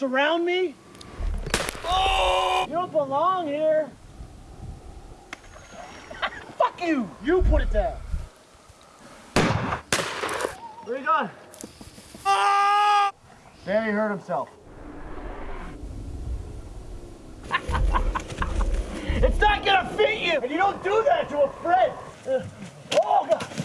surround me? Oh! You don't belong here. Fuck you! You put it down. Where you going? Danny hurt himself. it's not gonna fit you! And you don't do that to a friend! Oh, God!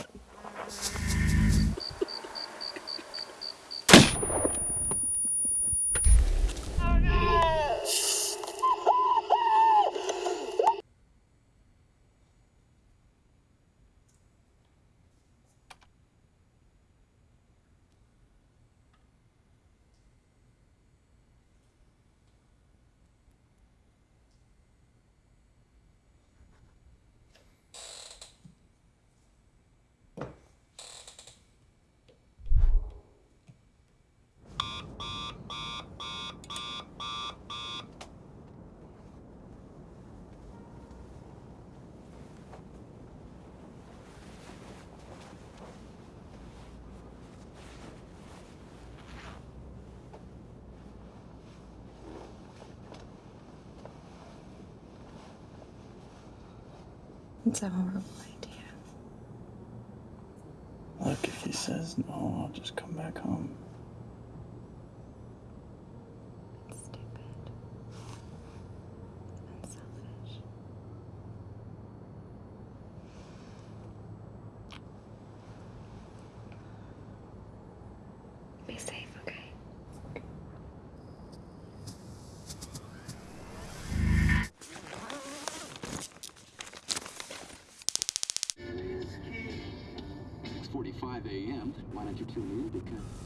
It's a horrible idea. Look, if he says no, I'll just come back home. 5 a.m. Why don't you tune in? Because...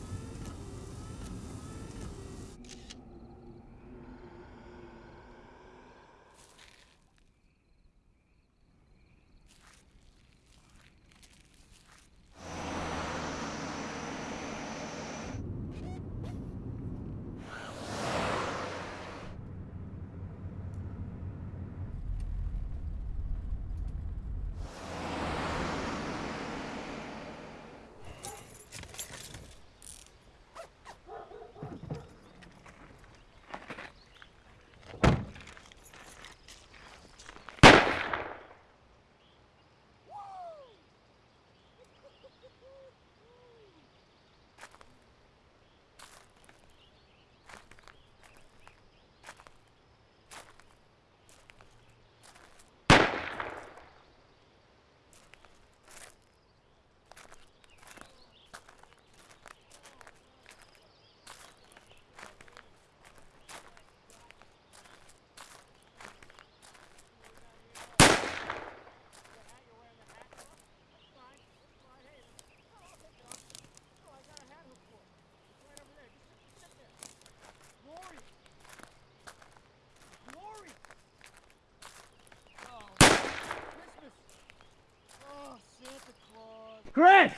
Chris!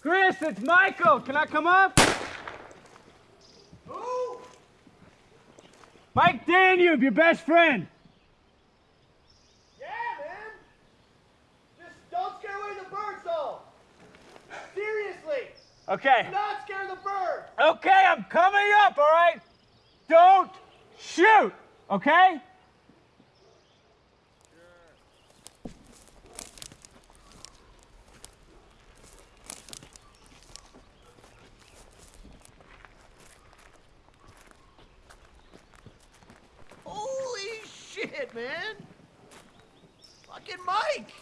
Chris, it's Michael. Can I come up? Who? Mike Danube, your best friend. Yeah, man. Just don't scare away the birds, though. Seriously, Okay. not scare the bird. Okay, I'm coming up, all right? Don't shoot, okay? Holy shit, man. Fucking Mike.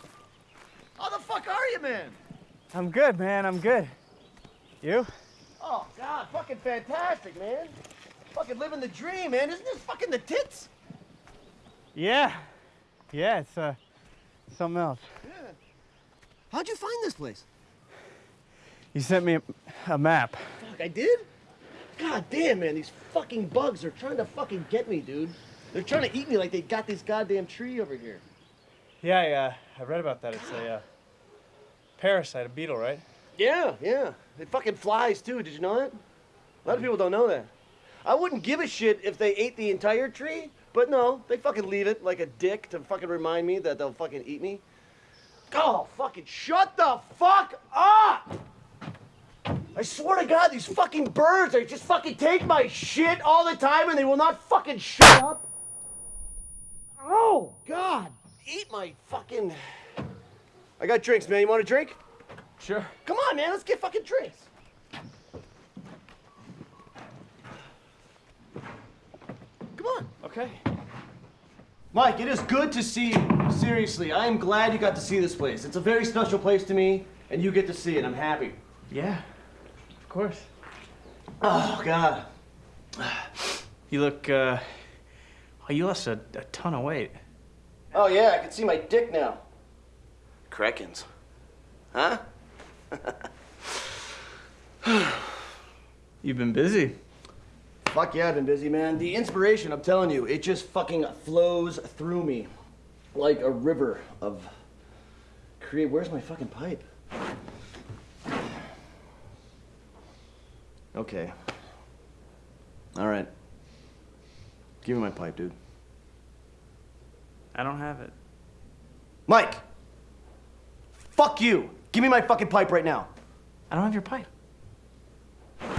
How the fuck are you, man? I'm good, man. I'm good. You? Oh, God, fucking fantastic, man. Fucking living the dream, man. Isn't this fucking the tits? Yeah. Yeah, it's uh something else. Yeah. How'd you find this place? You sent me a, a map. Fuck, I did? God damn, man, these fucking bugs are trying to fucking get me, dude. They're trying to eat me like they got this goddamn tree over here. Yeah, I, uh, I read about that. It's a uh, parasite, a beetle, right? Yeah, yeah. It fucking flies too. Did you know that? A lot of people don't know that. I wouldn't give a shit if they ate the entire tree, but no, they fucking leave it like a dick to fucking remind me that they'll fucking eat me. Oh, fucking shut the fuck up! I swear to God, these fucking birds, they just fucking take my shit all the time and they will not fucking shut up. Oh, God. Eat my fucking. I got drinks, man. You want a drink? Sure. Come on, man. Let's get fucking drinks. Come on. Okay. Mike, it is good to see you. Seriously, I am glad you got to see this place. It's a very special place to me, and you get to see it. I'm happy. Yeah. Of course. Oh, God. You look, uh. Oh, you lost a, a ton of weight. Oh, yeah, I can see my dick now. Krekens. Huh? You've been busy. Fuck yeah, I've been busy, man. The inspiration, I'm telling you, it just fucking flows through me like a river of create. Where's my fucking pipe? Okay. All right. Give me my pipe, dude. I don't have it. Mike! Fuck you! Give me my fucking pipe right now. I don't have your pipe.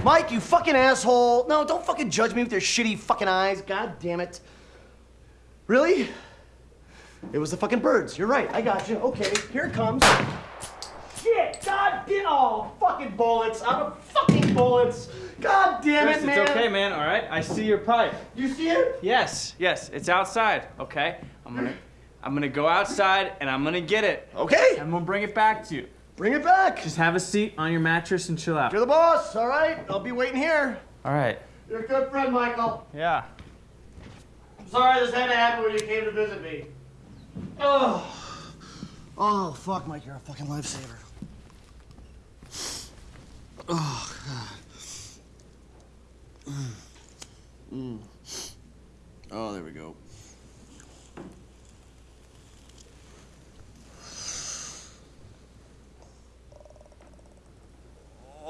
Mike, you fucking asshole. No, don't fucking judge me with your shitty fucking eyes. God damn it. Really? It was the fucking birds. You're right. I got you. Okay, here it comes. Shit! God damn! Oh, fucking bullets! I'm a fucking bullets! God damn Chris, it, man! it's okay, man, alright? I see your pipe. You see it? Yes, yes, it's outside, okay? I'm gonna I'm gonna go outside and I'm gonna get it. Okay. I'm gonna bring it back to you. Bring it back. Just have a seat on your mattress and chill out. You're the boss. All right. I'll be waiting here. Alright. You're a good friend, Michael. Yeah. I'm sorry this had to happen when you came to visit me. Oh. Oh, fuck, Mike, you're a fucking lifesaver. Oh, God. Mm. Oh, there we go.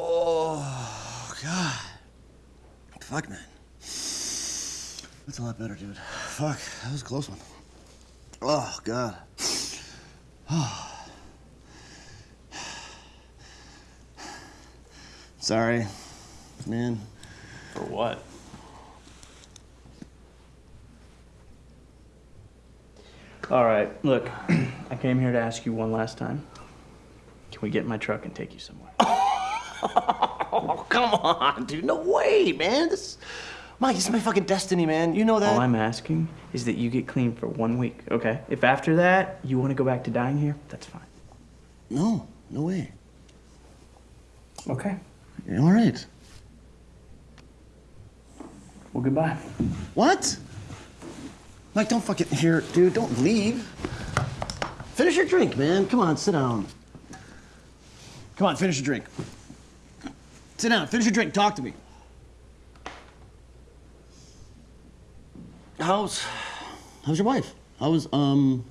Oh, God. Fuck, man. That's a lot better, dude. Fuck, that was a close one. Oh, God. Sorry, man. For what? Alright, look, I came here to ask you one last time. Can we get in my truck and take you somewhere? Oh, come on, dude. No way, man. This, Mike, this is my fucking destiny, man. You know that. All I'm asking is that you get clean for one week, okay? If after that you want to go back to dying here, that's fine. No, no way. Okay. All right. Well, goodbye. What? Mike, don't fucking here, dude. Don't leave. Finish your drink, man. Come on, sit down. Come on, finish your drink. Sit down. Finish your drink. Talk to me. How's how's your wife? How's um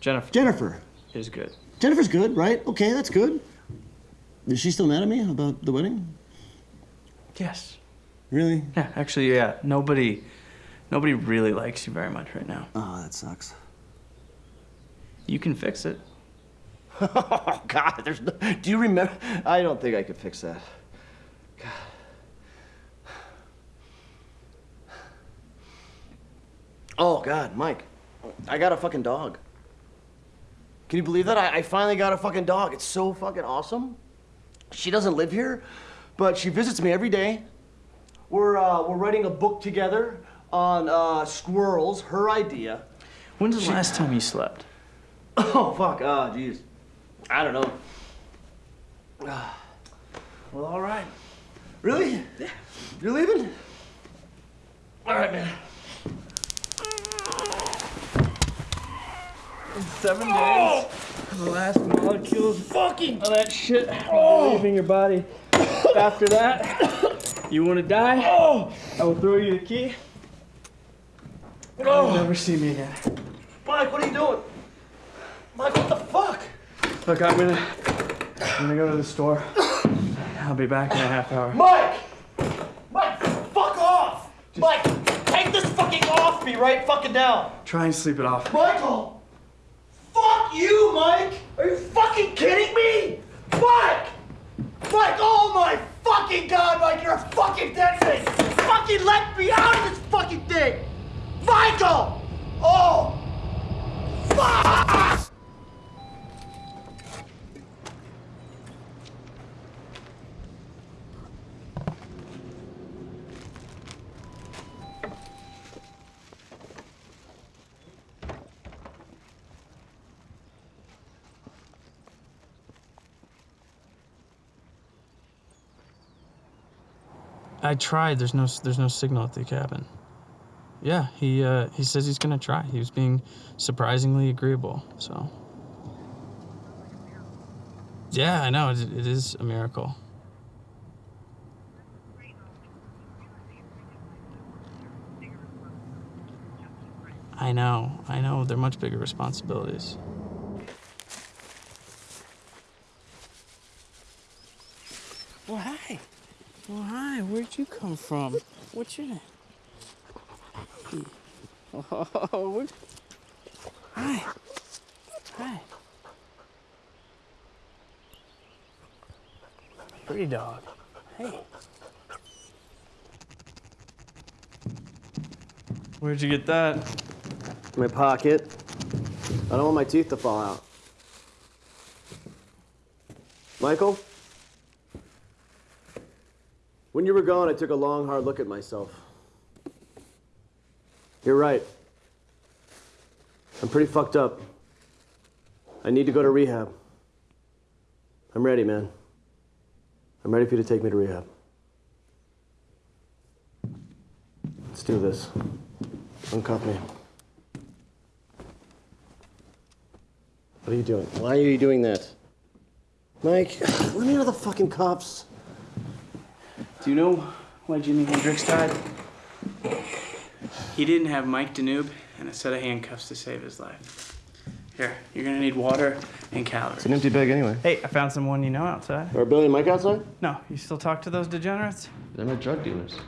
Jennifer Jennifer? is good. Jennifer's good, right? Okay, that's good. Is she still mad at me about the wedding? Yes. Really? Yeah, actually, yeah. Nobody, nobody really likes you very much right now. Oh, that sucks. You can fix it. Oh God, there's no. Do you remember? I don't think I could fix that. God. Oh God, Mike, I got a fucking dog. Can you believe that? I, I finally got a fucking dog. It's so fucking awesome. She doesn't live here, but she visits me every day. We're uh, we're writing a book together on uh, squirrels. Her idea. When's the last time you slept? Oh fuck. Ah, jeez. I don't know. Well, all right. Really? Yeah. You're leaving? All right, man. In Seven oh! days. The last molecules fucking of that shit be oh! leaving your body. After that, you want to die? Oh! I will throw you the key. And You'll never see me again. Mike, what are you doing? Mike, what the fuck? Look, I'm gonna, I'm gonna go to the store. I'll be back in a half hour. Mike! Mike, fuck off! Mike, take this fucking off me right fucking now. Try and sleep it off. Michael! Fuck you, Mike! Are you fucking kidding me? Mike! Mike, oh my fucking god, Mike, you're a fucking dead thing! Fucking let me out of this fucking thing! Michael! Oh! Fuck! I tried. There's no there's no signal at the cabin. Yeah, he uh, he says he's gonna try. He was being surprisingly agreeable. So. Yeah, I know. It, it is a miracle. I know. I know. They're much bigger responsibilities. Well, hi. Well, hi. Where'd you come from? What's your name? Oh, what? Hi. Hi. Pretty dog. Hey. Where'd you get that? My pocket. I don't want my teeth to fall out. Michael? When you were gone, I took a long, hard look at myself. You're right. I'm pretty fucked up. I need to go to rehab. I'm ready, man. I'm ready for you to take me to rehab. Let's do this. Uncuff me. What are you doing? Why are you doing that? Mike, let me out of the fucking cuffs. Do you know why Jimi Hendrix died? He didn't have Mike Danube and a set of handcuffs to save his life. Here, you're gonna need water and calories. It's an empty bag anyway. Hey, I found someone you know outside. Are Billy and Micah outside? No, you still talk to those degenerates? They're my drug dealers.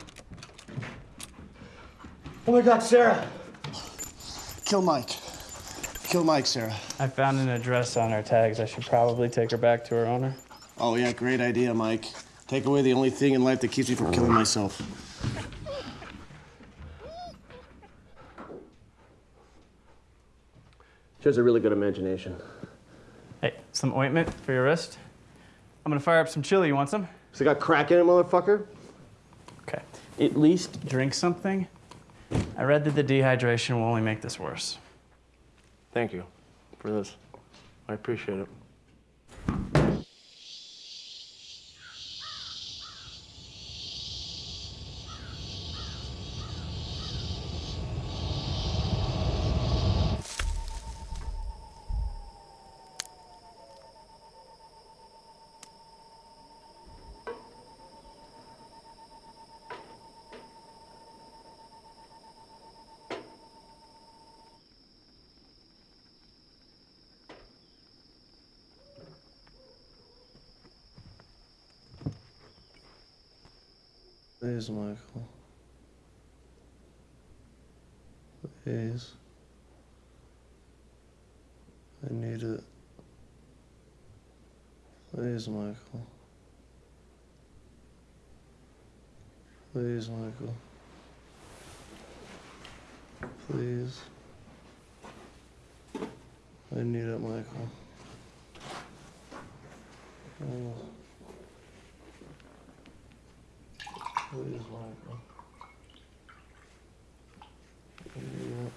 Oh my god, Sarah! Kill Mike. Kill Mike, Sarah. I found an address on her tags. I should probably take her back to her owner. Oh yeah, great idea, Mike. Take away the only thing in life that keeps me from killing myself. She has a really good imagination. Hey, some ointment for your wrist. I'm gonna fire up some chili. You want some? So got crack in it, motherfucker? Okay. At least drink something. I read that the dehydration will only make this worse. Thank you for this. I appreciate it. Please, Michael. Please. I need it. Please, Michael. Please, Michael. Please. I need it, Michael. Oh. Please, Michael. I need.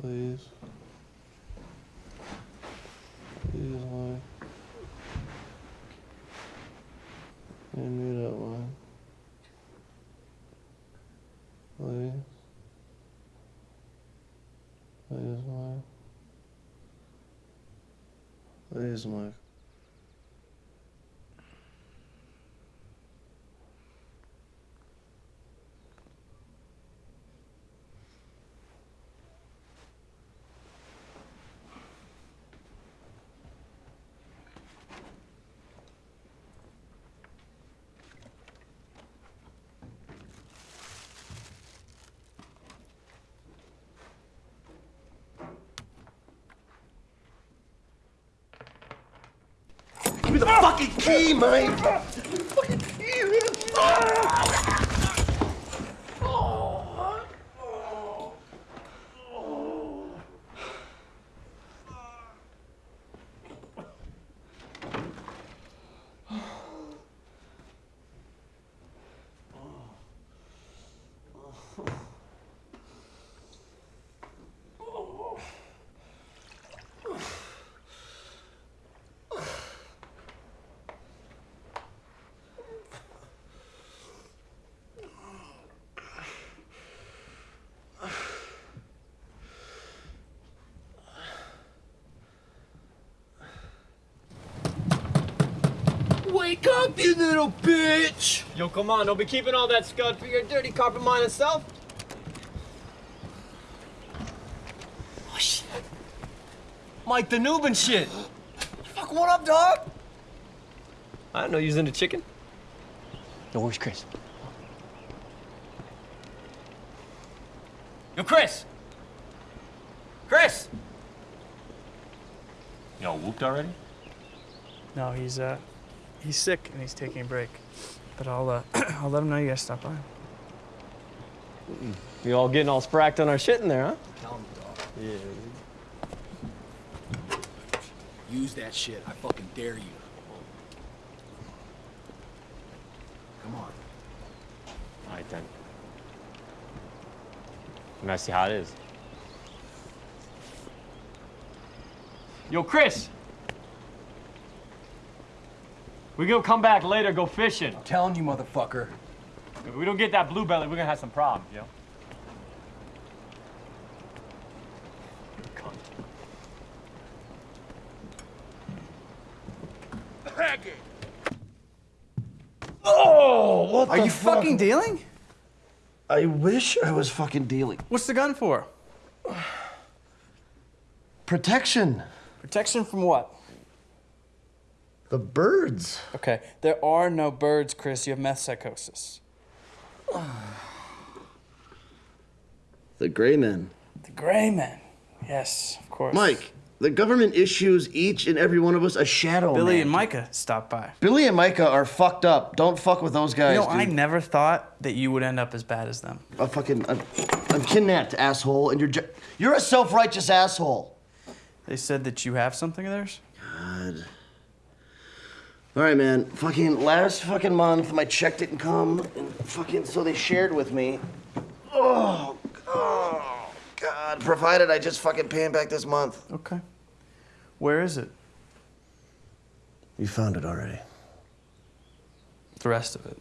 Please. Please, Mike. I need it, Mike. Please. Please, Mike. Please, Me the fucking key, Mike. Fucking key, man. Wake up, you little bitch! Yo, come on, don't be keeping all that scud for your dirty carpet mining self. Oh, shit. Mike the noob and shit. Fuck, what up, dog? I didn't know you was into chicken. Yo, where's Chris? Yo, Chris! Chris! Y'all whooped already? No, he's uh, he's sick and he's taking a break. But I'll uh, I'll let him know you guys stop by. You all getting all spracked on our shit in there, huh? Yeah. Use that shit. I fucking dare you. Come on. All right then. I'm gonna see how it is. Yo, Chris! We gonna come back later, go fishing. I'm telling you, motherfucker. If we don't get that blue belly, we're gonna have some problems, yo. Oh, what Are you fuck? fucking dealing? I wish I was fucking dealing. What's the gun for? Protection. Protection from what? The birds. Okay, there are no birds, Chris. You have meth psychosis. The gray men. The gray men. Yes, of course. Mike, the government issues each and every one of us a shadow. Billy man. and Micah stopped by. Billy and Micah are fucked up. Don't fuck with those guys. You know, I never thought that you would end up as bad as them. I'm fucking. I'm, I'm kidnapped, asshole, and you're ju- you're a self-righteous asshole. They said that you have something of theirs? God. All right, man. Fucking last fucking month, my check didn't come, and fucking so they shared with me. Oh, oh, God. Provided I just fucking pay him back this month. Okay. Where is it? You found it already. The rest of it.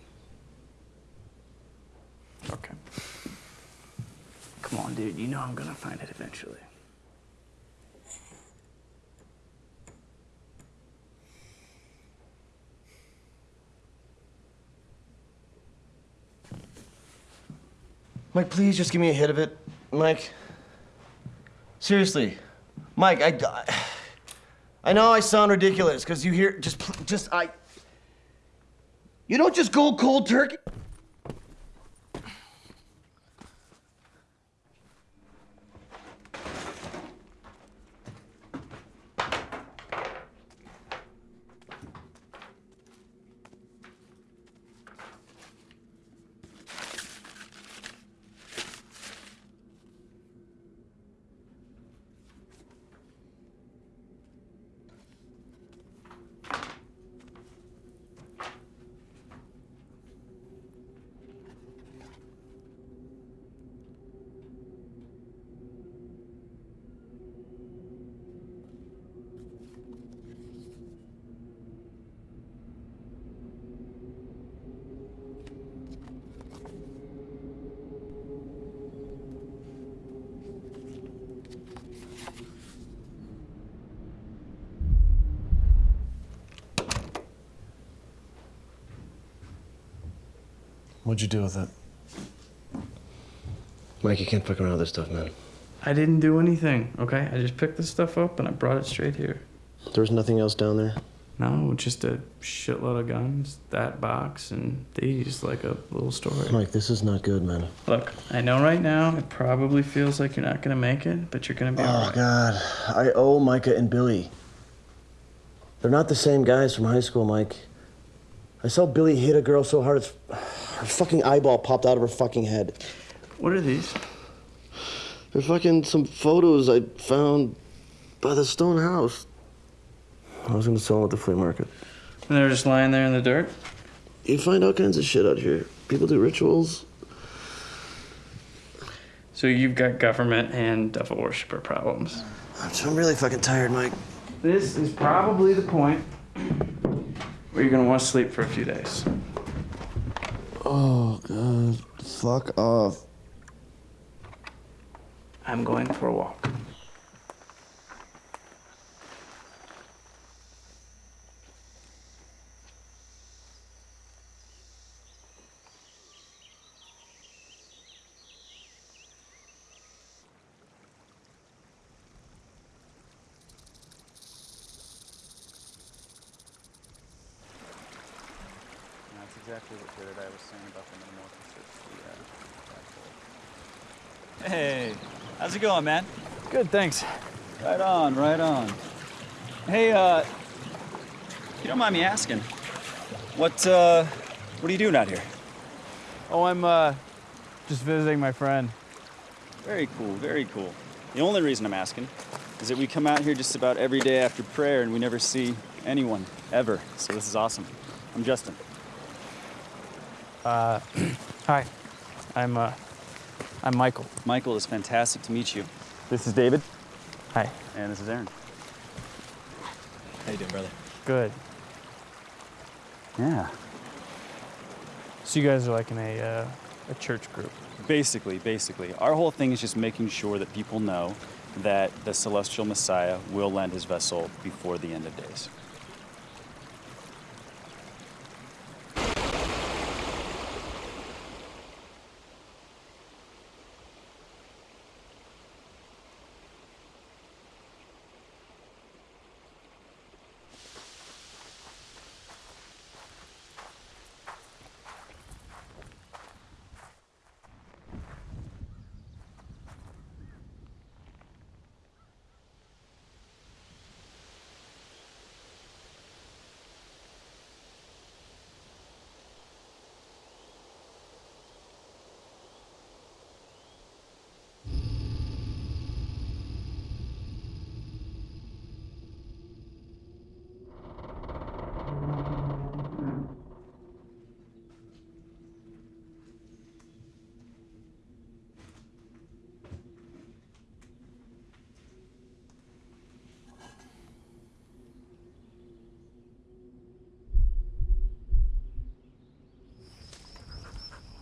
Okay. Come on, dude. You know I'm gonna find it eventually. Mike, please just give me a hit of it. Mike. Seriously. Mike, I. I know I sound ridiculous because you hear. Just, just, I. You don't just go cold turkey. What'd you do with it? Mike, you can't fuck around with this stuff, man. I didn't do anything, okay? I just picked this stuff up and I brought it straight here. There was nothing else down there. No, just a shitload of guns, that box, and these, like a little story. Mike, this is not good, man. Look, I know right now it probably feels like you're not gonna make it, but you're gonna be Oh, alright. God. I owe Micah and Billy. They're not the same guys from high school, Mike. I saw Billy hit a girl so hard it's her fucking eyeball popped out of her fucking head. What are these? They're fucking some photos I found by the stone house. I was gonna sell them at the flea market. And they're just lying there in the dirt? You find all kinds of shit out here. People do rituals. So you've got government and devil worshiper problems. I'm really fucking tired, Mike. This is probably the point where you're gonna want to sleep for a few days. Oh god. Fuck off. I'm going for a walk. That's exactly what Jared I was saying about the metamorphosis. Hey, how's it going, man? Good, thanks. Right on, right on. Hey, uh, you don't mind me asking, what, uh, what are you doing out here? Oh, I'm uh, just visiting my friend. Very cool, very cool. The only reason I'm asking is that we come out here just about every day after prayer and we never see anyone, ever. So this is awesome. I'm Justin. Uh, hi. I'm uh, I'm Michael. Michael, it's fantastic to meet you. This is David. Hi. And this is Aaron. How you doing, brother? Good. Yeah. So you guys are like in a uh, a church group. Basically, basically. Our whole thing is just making sure that people know that the celestial Messiah will land his vessel before the end of days.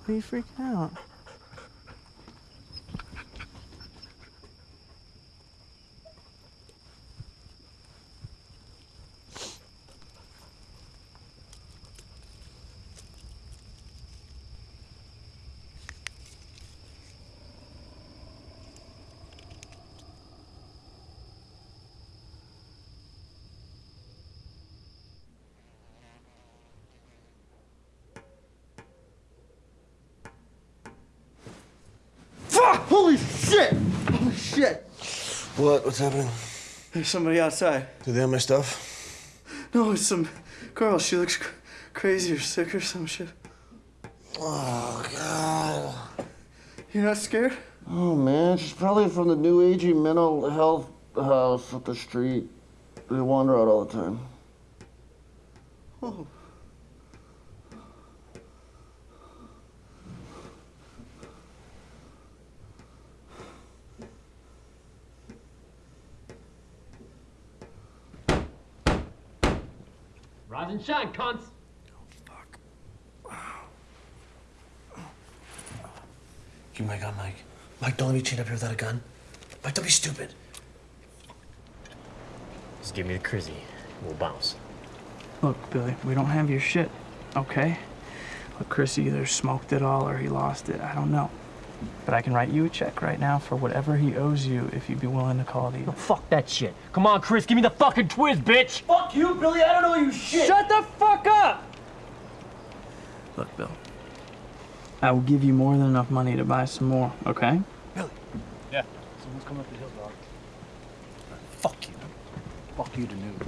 Are you freaking out? Fuck! Holy shit! Holy shit! What? What's happening? There's somebody outside. Do they have my stuff? No, it's some girl. She looks cr- crazy or sick or some shit. Oh god. You're not scared? Oh man, she's probably from the new agey mental health house up the street. They wander out all the time. Oh. And shine, cunts. Give me my gun, Mike. Mike, don't let me chain up here without a gun. Mike, don't be stupid. Just give me the crizzy. We'll bounce. Look, Billy, we don't have your shit, okay? Look, Chris either smoked it all or he lost it. I don't know. But I can write you a check right now for whatever he owes you if you'd be willing to call the. fuck that shit. Come on, Chris, give me the fucking twist, bitch! Fuck you, Billy, I don't know you shit! Shut the fuck up! Look, Bill. I will give you more than enough money to buy some more, okay? Billy. Yeah, someone's coming up the hill, dog. Fuck you. Fuck you to noob.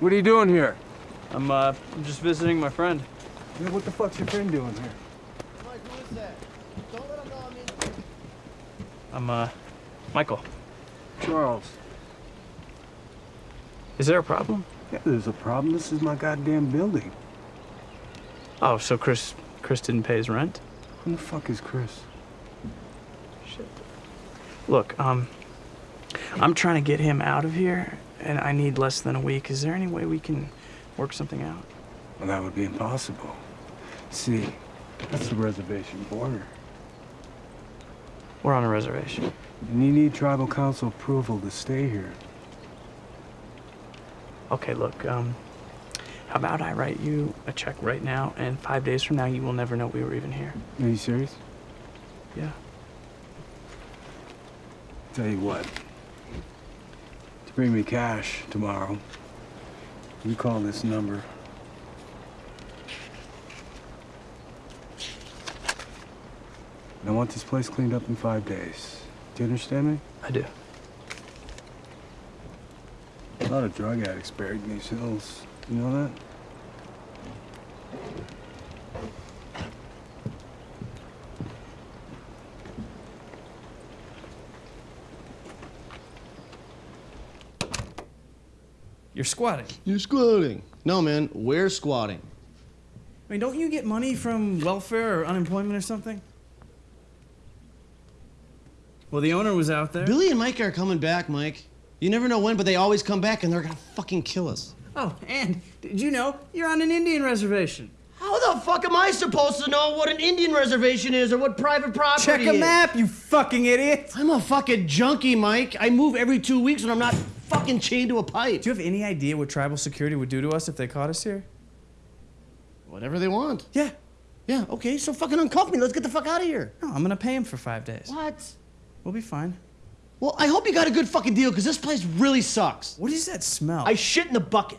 What are you doing here? I'm, uh, just visiting my friend. Yeah, what the fuck's your friend doing here? Mike, who is that? Don't let him know I'm in. I'm uh, Michael. Charles. Is there a problem? Yeah, there's a problem. This is my goddamn building. Oh, so Chris Chris didn't pay his rent? Who the fuck is Chris? Shit. Look, um, I'm trying to get him out of here, and I need less than a week. Is there any way we can work something out? Well, that would be impossible. See, that's the reservation border. We're on a reservation. And you need tribal council approval to stay here. Okay, look, um, how about I write you a check right now, and five days from now you will never know we were even here. Are you serious? Yeah. Tell you what. To bring me cash tomorrow, you call this number. And I want this place cleaned up in five days. Do you understand me? I do. A lot of drug addicts buried in these hills. You know that? You're squatting. You're squatting. No, man, we're squatting. I mean, don't you get money from welfare or unemployment or something? Well, the owner was out there. Billy and Micah are coming back, Mike. You never know when, but they always come back and they're gonna fucking kill us. Oh, and did you know you're on an Indian reservation? How the fuck am I supposed to know what an Indian reservation is or what private property is? Check a is? map, you fucking idiot. I'm a fucking junkie, Mike. I move every two weeks when I'm not fucking chained to a pipe. Do you have any idea what tribal security would do to us if they caught us here? Whatever they want. Yeah. Yeah, okay, so fucking uncuff me. Let's get the fuck out of here. No, I'm gonna pay him for five days. What? We'll be fine. Well, I hope you got a good fucking deal because this place really sucks. What is that smell? I shit in the bucket.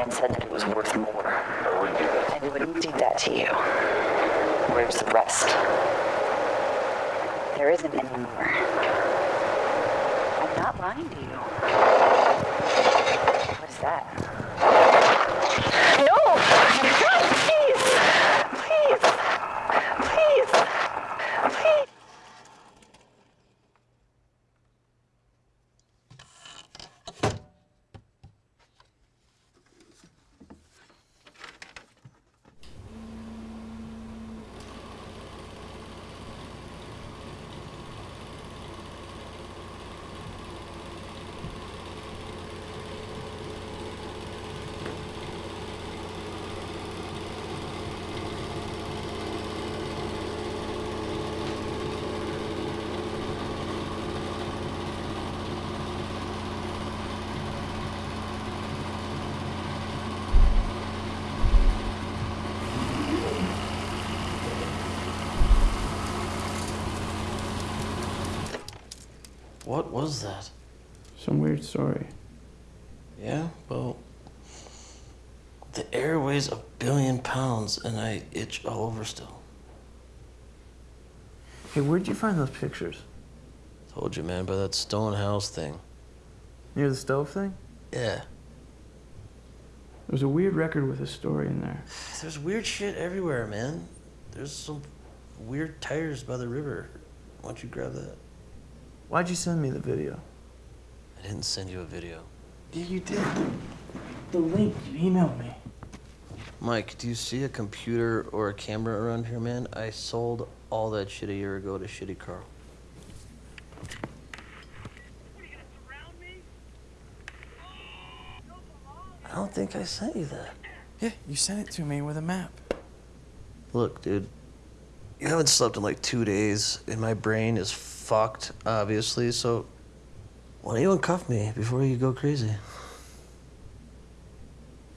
Man said that it was worth more. And wouldn't do that to you. Where's the rest? There isn't any more. I'm not lying to you. What is that? What was that? Some weird story. Yeah, well, the air weighs a billion pounds and I itch all over still. Hey, where'd you find those pictures? Told you, man, by that stone house thing. Near the stove thing? Yeah. There's a weird record with a story in there. There's weird shit everywhere, man. There's some weird tires by the river. Why don't you grab that? Why'd you send me the video? I didn't send you a video. Yeah, you did. The link you emailed me. Mike, do you see a computer or a camera around here, man? I sold all that shit a year ago to Shitty Carl. I don't think I sent you that. Yeah, you sent it to me with a map. Look, dude, you haven't slept in like two days, and my brain is fucked, obviously, so why don't you uncuff me before you go crazy?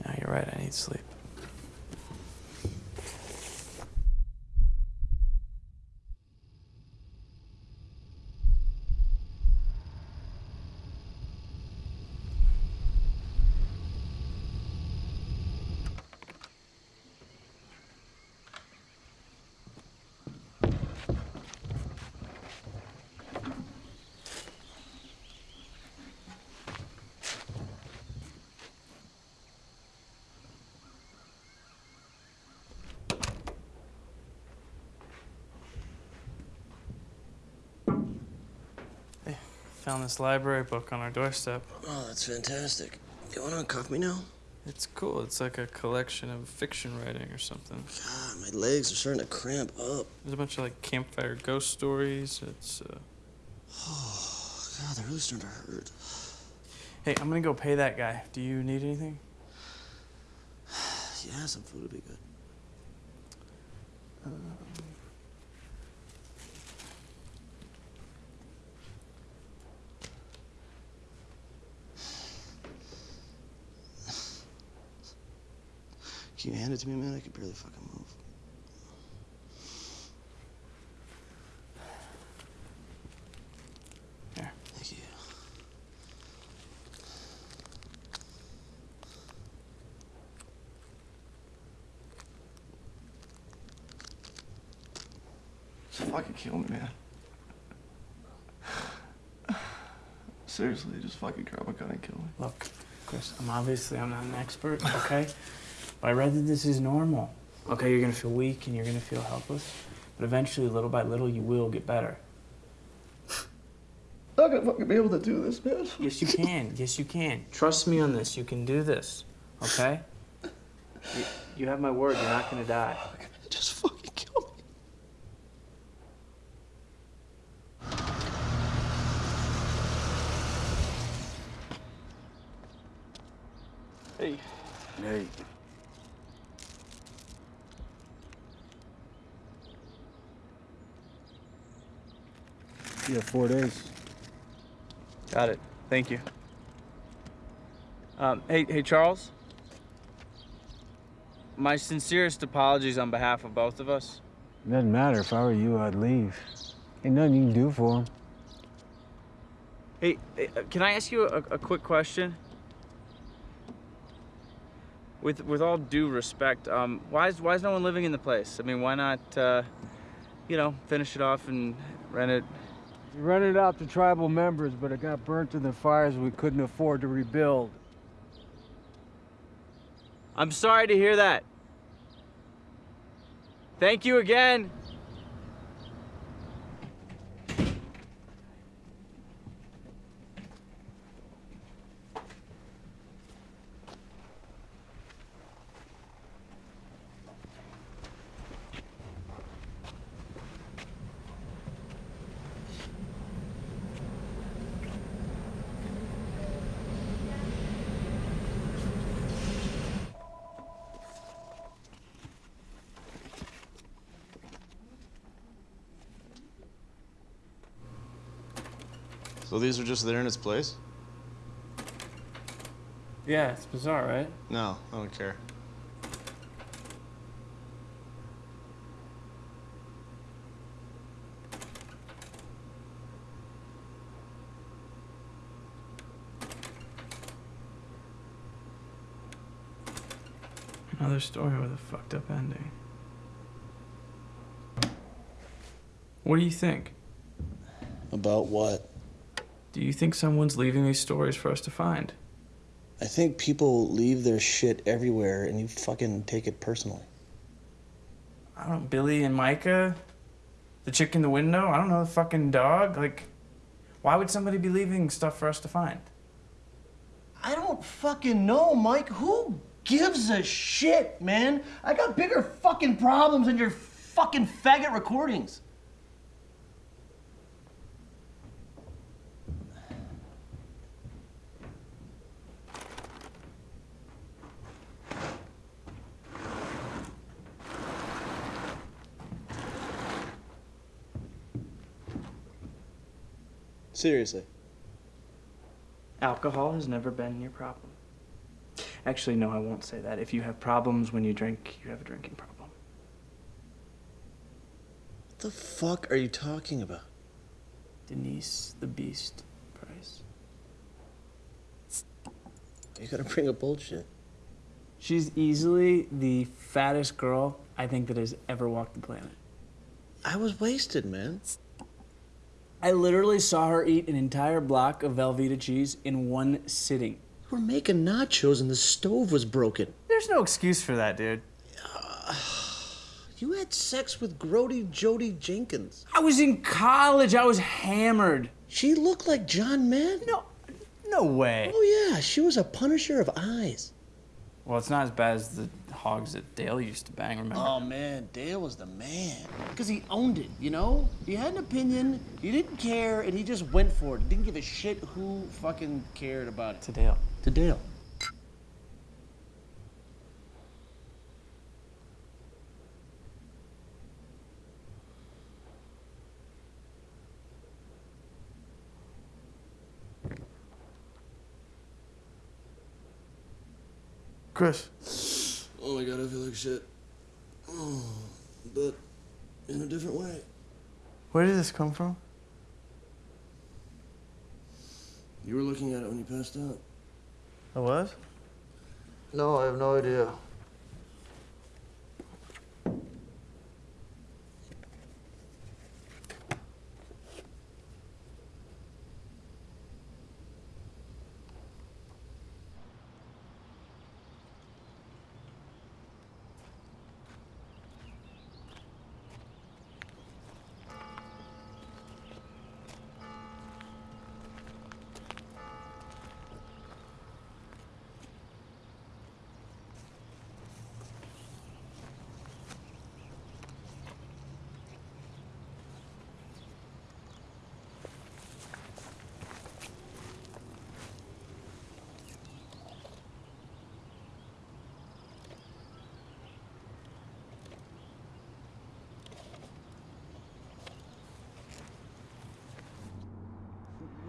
Yeah, you're right. I need sleep. Found this library book on our doorstep. Oh, that's fantastic. You want to uncuff me now? It's cool. It's like a collection of fiction writing or something. God, my legs are starting to cramp up. There's a bunch of like campfire ghost stories. It's uh Oh, God, they're really starting to hurt. Hey, I'm gonna go pay that guy. Do you need anything? Yeah, some food would be good. Can you hand it to me, man? I can barely fucking move. Here. Thank you. Just fucking kill me, man. Seriously, just fucking grab a gun and kill me. Look, Chris, I'm obviously I'm not an expert, okay? But I read that this is normal. Okay, you're gonna feel weak and you're gonna feel helpless, but eventually, little by little, you will get better. I'm not gonna fucking be able to do this, man. Yes, you can. Yes, you can. Trust me on this. You can do this. Okay? You, you have my word. You're not gonna die. Just fucking kill me. Hey. Hey. You have four days. Got it. Thank you. Um, hey, hey, Charles. My sincerest apologies on behalf of both of us. It Doesn't matter. If I were you, I'd leave. Ain't nothing you can do for him. Hey, hey, uh, can I ask you a, a quick question? With with all due respect, um, why is why is no one living in the place? I mean, why not, uh, you know, finish it off and rent it? Rented out to tribal members, but it got burnt in the fires we couldn't afford to rebuild. I'm sorry to hear that. Thank you again. So these are just there in its place? Yeah, it's bizarre, right? No, I don't care. Another story with a fucked up ending. What do you think? About what? Do you think someone's leaving these stories for us to find? I think people leave their shit everywhere and you fucking take it personally. I don't know, Billy and Micah? The chick in the window? I don't know, the fucking dog? Like, why would somebody be leaving stuff for us to find? I don't fucking know, Mike. Who gives a shit, man? I got bigger fucking problems than your fucking faggot recordings. Seriously. Alcohol has never been your problem. Actually, no, I won't say that. If you have problems when you drink, you have a drinking problem. What the fuck are you talking about? Denise the Beast Price. You gotta bring up bullshit. She's easily the fattest girl I think that has ever walked the planet. I was wasted, man. I literally saw her eat an entire block of Velveeta cheese in one sitting. We're making nachos and the stove was broken. There's no excuse for that, dude. You had sex with Grody Jody Jenkins. I was in college. I was hammered. She looked like John Madden. No, no way. Oh yeah, she was a punisher of eyes. Well, it's not as bad as the hogs that Dale used to bang, remember? Oh man, Dale was the man. Because he owned it, you know? He had an opinion, he didn't care, and he just went for it. He didn't give a shit who fucking cared about it. To Dale. To Dale. Chris. Oh my god, I feel like shit. Oh, but in a different way. Where did this come from? You were looking at it when you passed out. I was? No, I have no idea.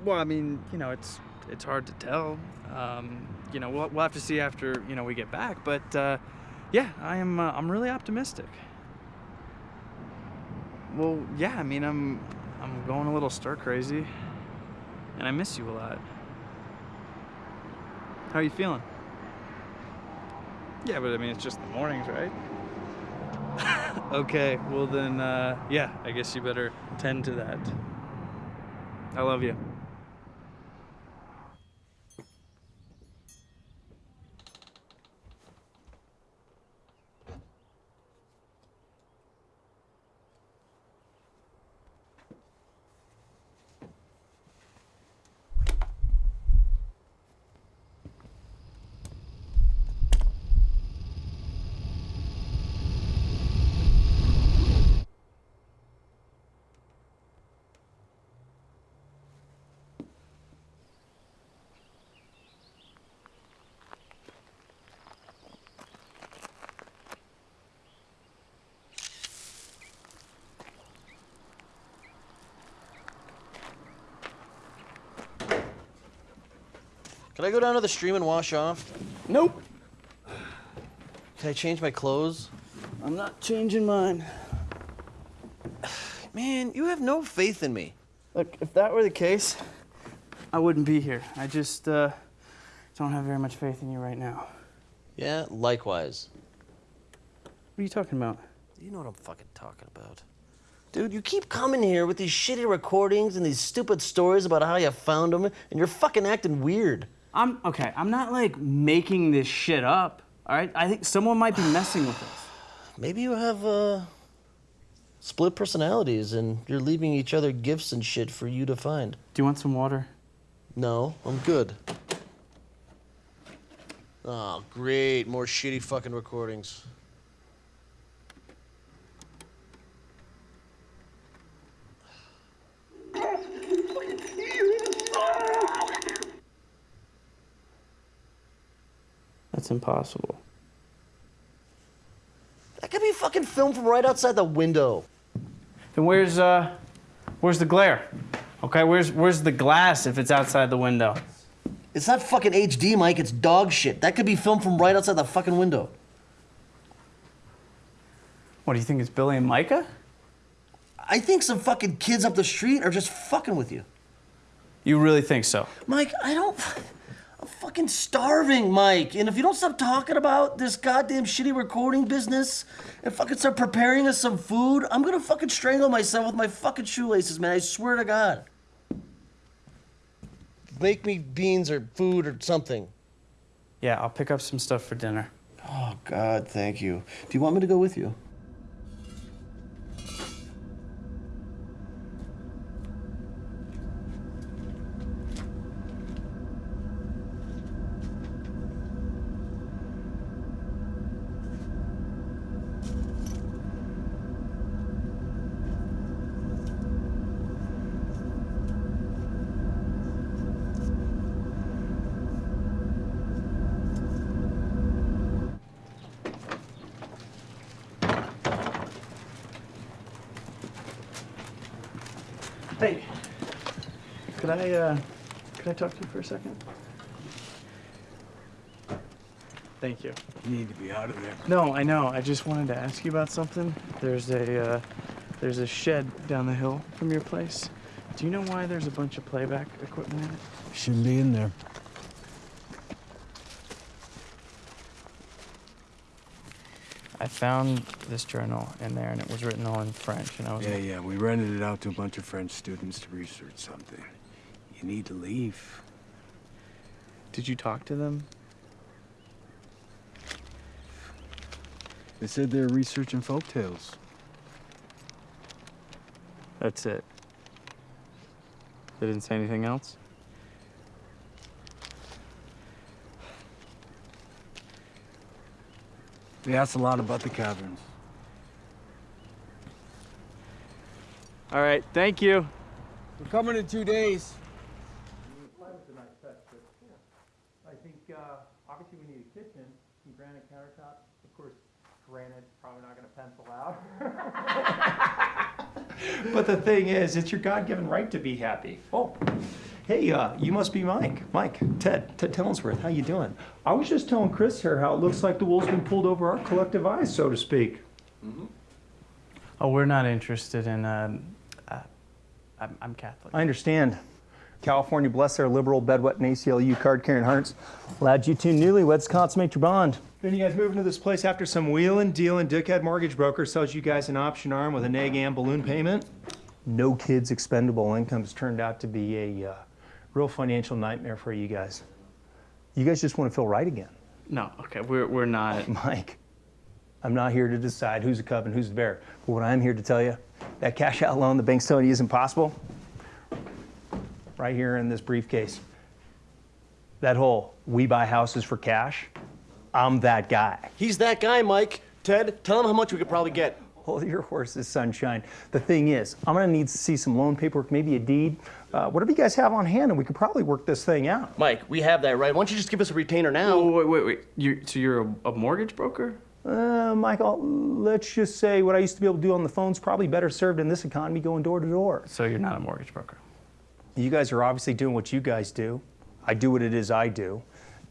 Well, I mean, you know, it's it's hard to tell. Um, you know, we'll, we'll have to see after you know we get back. But uh, yeah, I am. Uh, I'm really optimistic. Well, yeah. I mean, I'm I'm going a little stir crazy, and I miss you a lot. How are you feeling? Yeah, but I mean, it's just the mornings, right? okay. Well then, uh, yeah. I guess you better tend to that. I love you. Can I go down to the stream and wash off? Nope. Can I change my clothes? I'm not changing mine. Man, you have no faith in me. Look, if that were the case, I wouldn't be here. I just uh, don't have very much faith in you right now. Yeah, likewise. What are you talking about? You know what I'm fucking talking about. Dude, you keep coming here with these shitty recordings and these stupid stories about how you found them, and you're fucking acting weird. I'm okay. I'm not like making this shit up. All right. I think someone might be messing with us. Maybe you have uh, split personalities and you're leaving each other gifts and shit for you to find. Do you want some water? No, I'm good. Oh, great. More shitty fucking recordings. That's impossible. That could be fucking filmed from right outside the window. Then where's uh, where's the glare? Okay, where's where's the glass if it's outside the window? It's not fucking HD, Mike. It's dog shit. That could be filmed from right outside the fucking window. What do you think? It's Billy and Micah? I think some fucking kids up the street are just fucking with you. You really think so? Mike, I don't. I'm fucking starving, Mike. And if you don't stop talking about this goddamn shitty recording business and fucking start preparing us some food, I'm gonna fucking strangle myself with my fucking shoelaces, man. I swear to God. Make me beans or food or something. Yeah, I'll pick up some stuff for dinner. Oh, God, thank you. Do you want me to go with you? Hey, could I uh, could I talk to you for a second? Thank you. You need to be out of there. No, I know. I just wanted to ask you about something. There's a uh, there's a shed down the hill from your place. Do you know why there's a bunch of playback equipment in it? Shouldn't be in there. I found this journal in there, and it was written all in French, and I was Yeah, yeah. We rented it out to a bunch of French students to research something. You need to leave. Did you talk to them? They said they're researching folk tales. That's it. They didn't say anything else. They asked a lot about the caverns. All right, thank you. We're coming in two days. I think uh, obviously we need a kitchen, some granite countertops. Of course, granite's probably not going to pencil out. But the thing is, it's your God-given right to be happy. Oh, hey, uh, you must be Mike. Mike, Ted, Ted Tillensworth. How you doing? I was just telling Chris here how it looks like the wool's been pulled over our collective eyes, so to speak. Mm -hmm. oh, we're not interested in. Um, uh, I'm, I'm Catholic. I understand. California, bless their liberal, bedwet, and ACLU card-carrying hearts, allowed you two newlyweds to consummate your bond. Then you guys move into this place after some wheeling, dealing, dickhead mortgage broker sells you guys an option arm with a neg am balloon payment. No kids expendable incomes turned out to be a uh, real financial nightmare for you guys. You guys just want to feel right again. No, okay, we're, we're not. Mike, I'm not here to decide who's a cub and who's the bear. But what I'm here to tell you, that cash out loan the bank's telling you isn't possible, right here in this briefcase. That whole we buy houses for cash, I'm that guy. He's that guy, Mike. Ted, tell him how much we could probably get. Hold your horses, sunshine. The thing is, I'm gonna need to see some loan paperwork, maybe a deed, uh, whatever you guys have on hand, and we could probably work this thing out. Mike, we have that, right? Why don't you just give us a retainer now? Wait, wait, wait. You, so you're a, a mortgage broker? Uh, Michael, let's just say what I used to be able to do on the phone's probably better served in this economy going door to door. So you're not a mortgage broker? You guys are obviously doing what you guys do. I do what it is I do.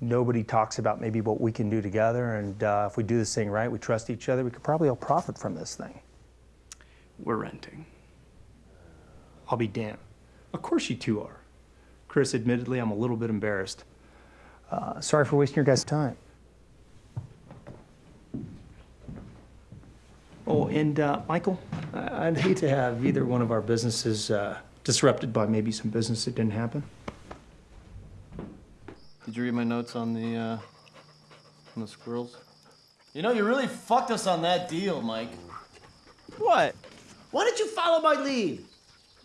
Nobody talks about maybe what we can do together, and uh, if we do this thing right, we trust each other, we could probably all profit from this thing. We're renting. I'll be damned. Of course you two are. Chris, admittedly, I'm a little bit embarrassed. Uh, sorry for wasting your guys' time. Oh, and uh, Michael, I- I'd hate to have either one of our businesses uh, disrupted by maybe some business that didn't happen. Did you read my notes on the uh, on the squirrels? You know, you really fucked us on that deal, Mike. What? Why didn't you follow my lead?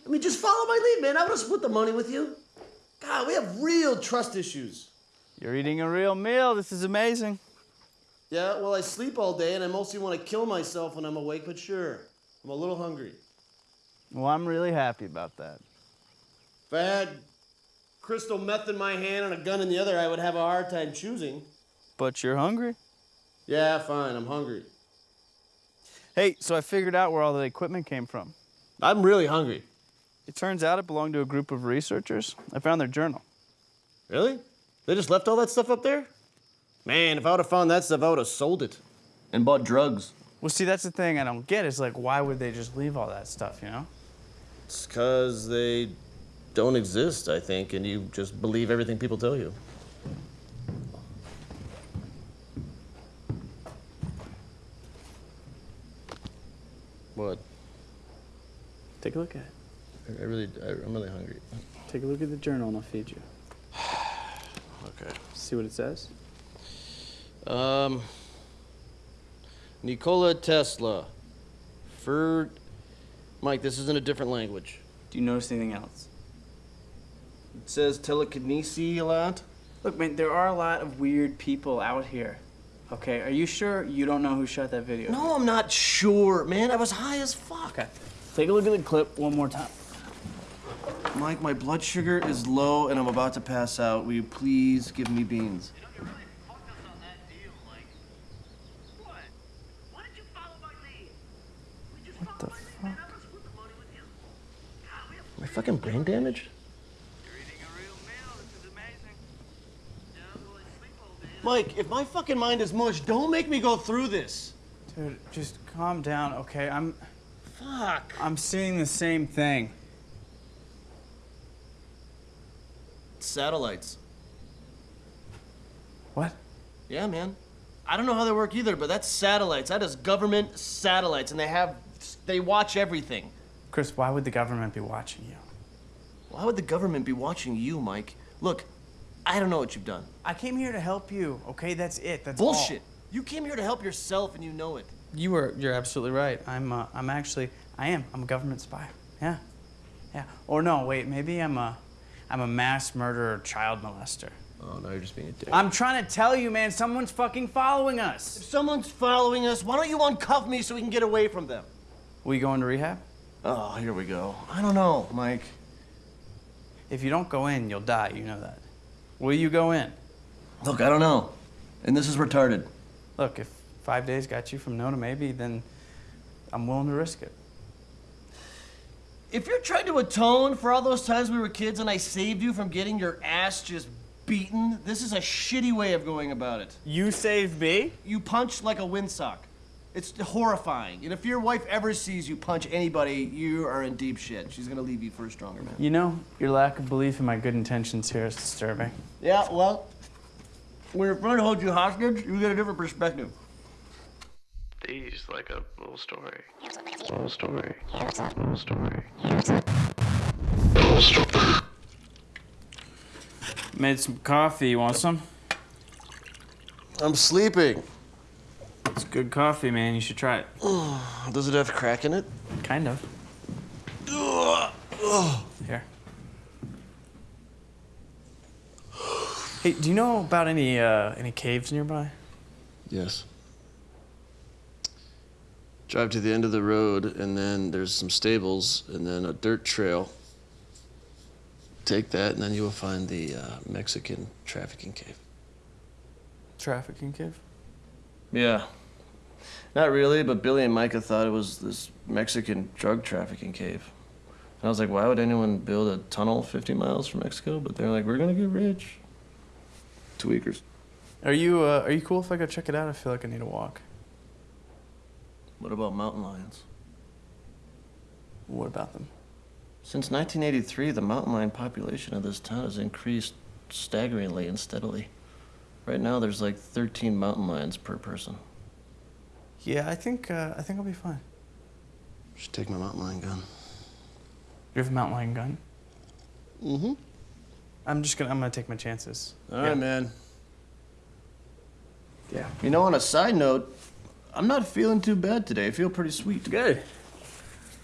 I mean, just follow my lead, man. I would have split the money with you. God, we have real trust issues. You're eating a real meal. This is amazing. Yeah, well, I sleep all day and I mostly want to kill myself when I'm awake, but sure, I'm a little hungry. Well, I'm really happy about that. If I had crystal meth in my hand and a gun in the other, I would have a hard time choosing. But you're hungry? Yeah, fine, I'm hungry. Hey, so I figured out where all the equipment came from. I'm really hungry. It turns out it belonged to a group of researchers. I found their journal. Really? They just left all that stuff up there? Man, if I would have found that stuff, I would have sold it and bought drugs. Well, see, that's the thing I don't get is like, why would they just leave all that stuff, you know? It's because they don't exist, I think, and you just believe everything people tell you. What? Take a look at it. I really, I, I'm really hungry. Take a look at the journal and I'll feed you. Okay. See what it says? Um, Nikola Tesla. Ferd. Mike, this is in a different language. Do you notice anything else? It says telekinesis a lot. Look, man, there are a lot of weird people out here. Okay, are you sure you don't know who shot that video? No, I'm not sure, man. I was high as fuck. Okay. Take a look at the clip one more time. Mike, my blood sugar is low and I'm about to pass out. Will you please give me beans? What the fuck? Am I fucking brain damaged? Mike, if my fucking mind is mush, don't make me go through this. Dude, just calm down, okay? I'm. Fuck. I'm seeing the same thing. Satellites. What? Yeah, man. I don't know how they work either, but that's satellites. That is government satellites, and they have, they watch everything. Chris, why would the government be watching you? Why would the government be watching you, Mike? Look, I don't know what you've done. I came here to help you, okay? That's it. That's all. Bullshit. You came here to help yourself, and you know it. You were. You're absolutely right. I'm. Uh, I'm actually. I am. I'm a government spy. Yeah. Yeah. Or no, wait. Maybe I'm a. I'm a mass murderer, child molester. Oh, no, you're just being a dick. I'm trying to tell you, man. Someone's fucking following us. If someone's following us, why don't you uncuff me so we can get away from them? Will you go into rehab? Oh, here we go. I don't know, Mike. If you don't go in, you'll die. You know that. Will you go in? Look, I don't know. And this is retarded. Look, if five days got you from no to maybe, then I'm willing to risk it. If you're trying to atone for all those times we were kids and I saved you from getting your ass just beaten, this is a shitty way of going about it. You saved me? You punched like a windsock. It's horrifying. And if your wife ever sees you punch anybody, you are in deep shit. She's gonna leave you for a stronger man. You know, your lack of belief in my good intentions here is disturbing. Yeah, well, when your friend holds you hostage, you get a different perspective. These like a little story. Little story. Little story. Little story. Made some coffee. You want some? I'm sleeping. It's good coffee, man. You should try it. Does it have crack in it? Kind of. Here. Hey, do you know about any uh, any caves nearby? Yes. Drive to the end of the road, and then there's some stables, and then a dirt trail. Take that, and then you will find the uh, Mexican trafficking cave. Trafficking cave? Yeah. Not really, but Billy and Micah thought it was this Mexican drug trafficking cave. And I was like, why would anyone build a tunnel 50 miles from Mexico? But they're like, we're gonna get rich. Tweakers. Are you uh, are you cool if I go check it out? I feel like I need a walk. What about mountain lions? What about them? Since 1983, the mountain lion population of this town has increased staggeringly and steadily. Right now, there's like 13 mountain lions per person. Yeah, I think uh, I think I'll be fine. Should take my mountain lion gun. You have a mountain lion gun? Mm-hmm. I'm just gonna I'm gonna take my chances. All right, man. Yeah. You know, on a side note, I'm not feeling too bad today. I feel pretty sweet. Good.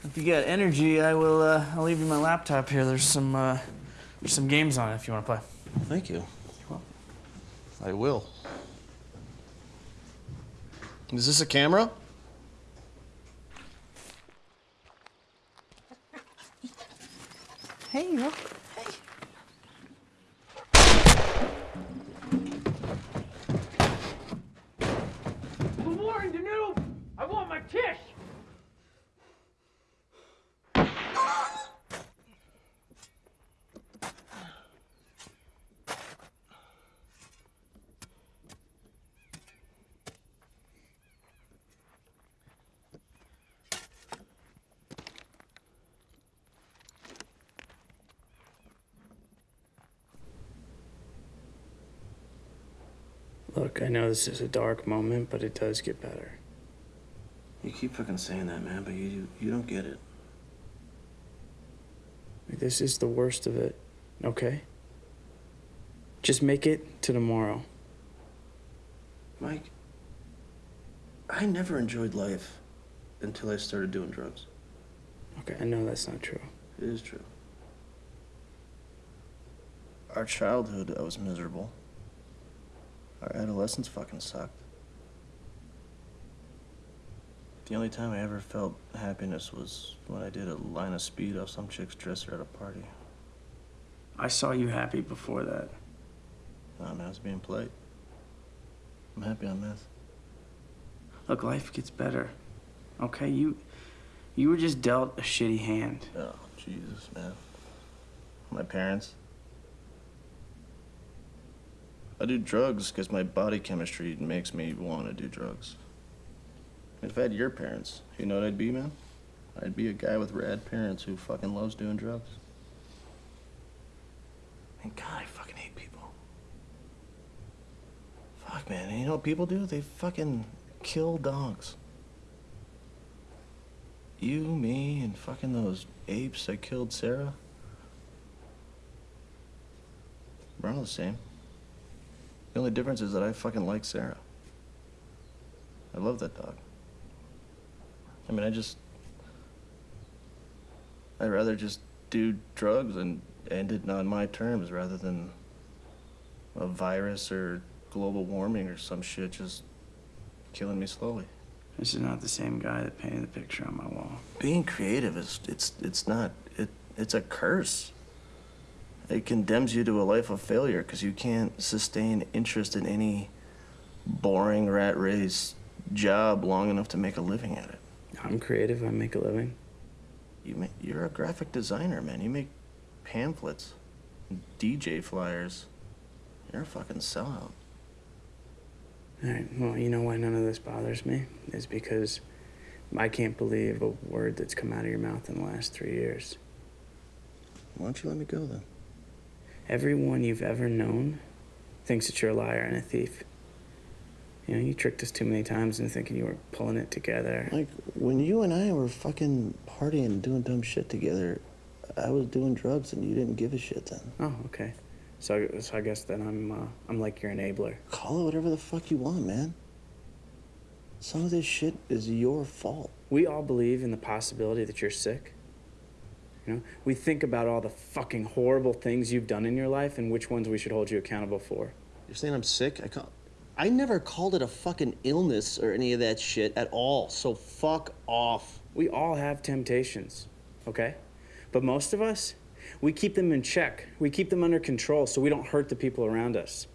If you got energy, I will. Uh, I'll leave you my laptop here. There's some uh, there's some games on it if you want to play. Thank you. I will. Is this a camera? Hey, you. The warning to noob! I want my tish! Look, I know this is a dark moment, but it does get better. You keep fucking saying that, man, but you you don't get it. This is the worst of it, okay? Just make it to tomorrow. Mike, I never enjoyed life until I started doing drugs. Okay, I know that's not true. It is true. Our childhood, I was miserable. Our adolescence fucking sucked. The only time I ever felt happiness was when I did a line of speed off some chick's dresser at a party. I saw you happy before that. Nah, man, I was being polite. I'm happy on meth. Look, life gets better. Okay, you you were just dealt a shitty hand. Oh, Jesus, man. My parents. I do drugs because my body chemistry makes me want to do drugs. If I had your parents, you know what I'd be, man? I'd be a guy with rad parents who fucking loves doing drugs. And God, I fucking hate people. Fuck, man. And you know what people do? They fucking kill dogs. You, me, and fucking those apes that killed Sarah. We're all the same. The only difference is that I fucking like Sarah. I love that dog. I mean, I just. I'd rather just do drugs and end it on my terms rather than a virus or global warming or some shit just killing me slowly. This is not the same guy that painted the picture on my wall. Being creative is it's it's not it it's a curse. It condemns you to a life of failure because you can't sustain interest in any boring rat race job long enough to make a living at it. I'm creative. I make a living. You make, you're a graphic designer, man. You make pamphlets, DJ flyers. You're a fucking sellout. All right. Well, you know why none of this bothers me is because I can't believe a word that's come out of your mouth in the last three years. Why don't you let me go then? Everyone you've ever known thinks that you're a liar and a thief. You know, you tricked us too many times into thinking you were pulling it together. Like when you and I were fucking partying and doing dumb shit together, I was doing drugs and you didn't give a shit then. Oh, okay. So, so I guess then I'm uh, I'm like your enabler. Call it whatever the fuck you want, man. Some of this shit is your fault. We all believe in the possibility that you're sick. You know, we think about all the fucking horrible things you've done in your life and which ones we should hold you accountable for. You're saying I'm sick? I call. I never called it a fucking illness or any of that shit at all. So fuck off. We all have temptations, okay? But most of us, we keep them in check. We keep them under control so we don't hurt the people around us.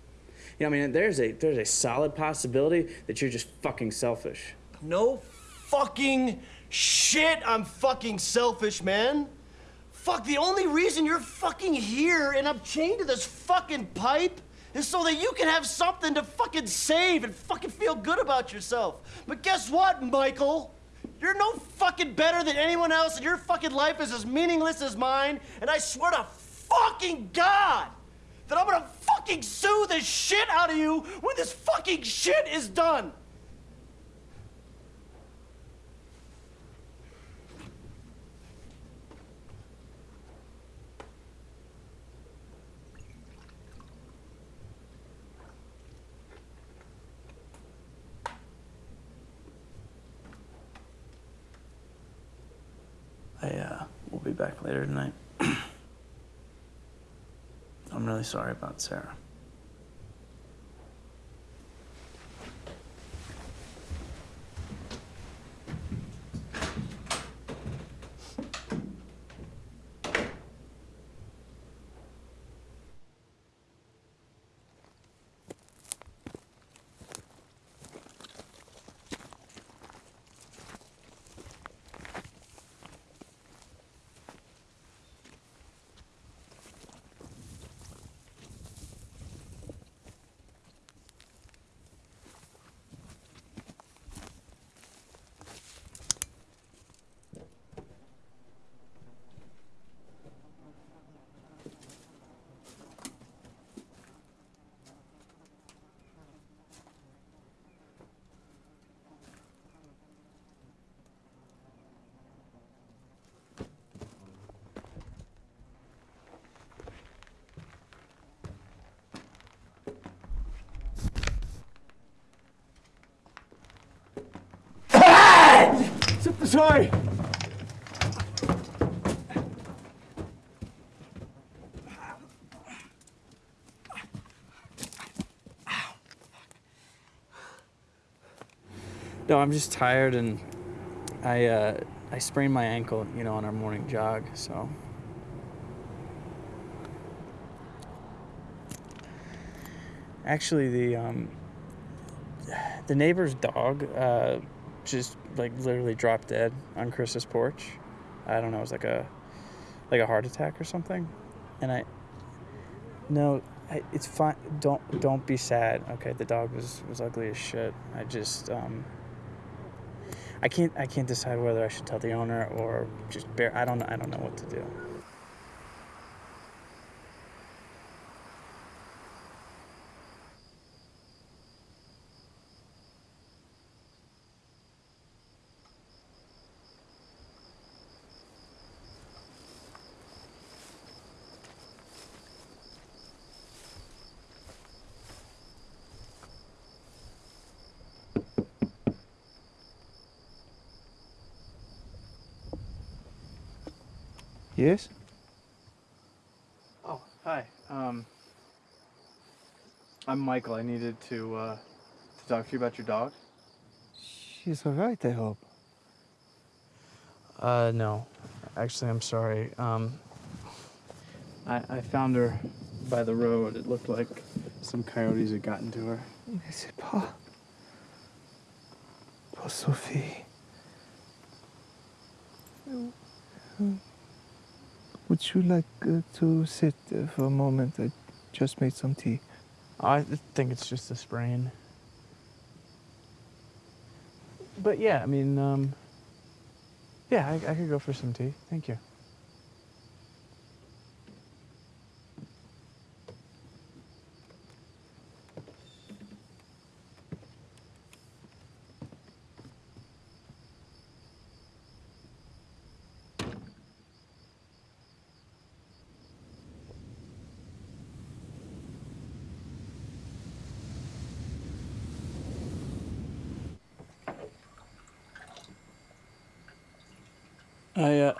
You know, I mean, there's a there's a solid possibility that you're just fucking selfish. No fucking shit. I'm fucking selfish, man. Fuck, the only reason you're fucking here and I'm chained to this fucking pipe is so that you can have something to fucking save and fucking feel good about yourself. But guess what, Michael? You're no fucking better than anyone else, and your fucking life is as meaningless as mine. And I swear to fucking God that I'm gonna fucking sue the shit out of you when this fucking shit is done. back later tonight. I'm really sorry about Sarah. Sorry. No, I'm just tired and I uh, I sprained my ankle, you know, on our morning jog, so. Actually, the um, the neighbor's dog uh, just like literally dropped dead on Chris's porch. I don't know, it was like a like a heart attack or something. And I no, I, it's fine. Don't don't be sad. Okay, the dog was was ugly as shit. I just um I can't I can't decide whether I should tell the owner or just bear I don't I don't know what to do. Yes? Oh, hi. Um, I'm Michael. I needed to uh, to talk to you about your dog. She's all right, I hope. Uh no. Actually, I'm sorry. Um I, I found her by the road. It looked like some coyotes had gotten to her. Je sais Paul. Poor Sophie. Would you like uh, to sit uh, for a moment? I just made some tea. I think it's just a sprain. But yeah, I mean, um, yeah, I, I could go for some tea. Thank you.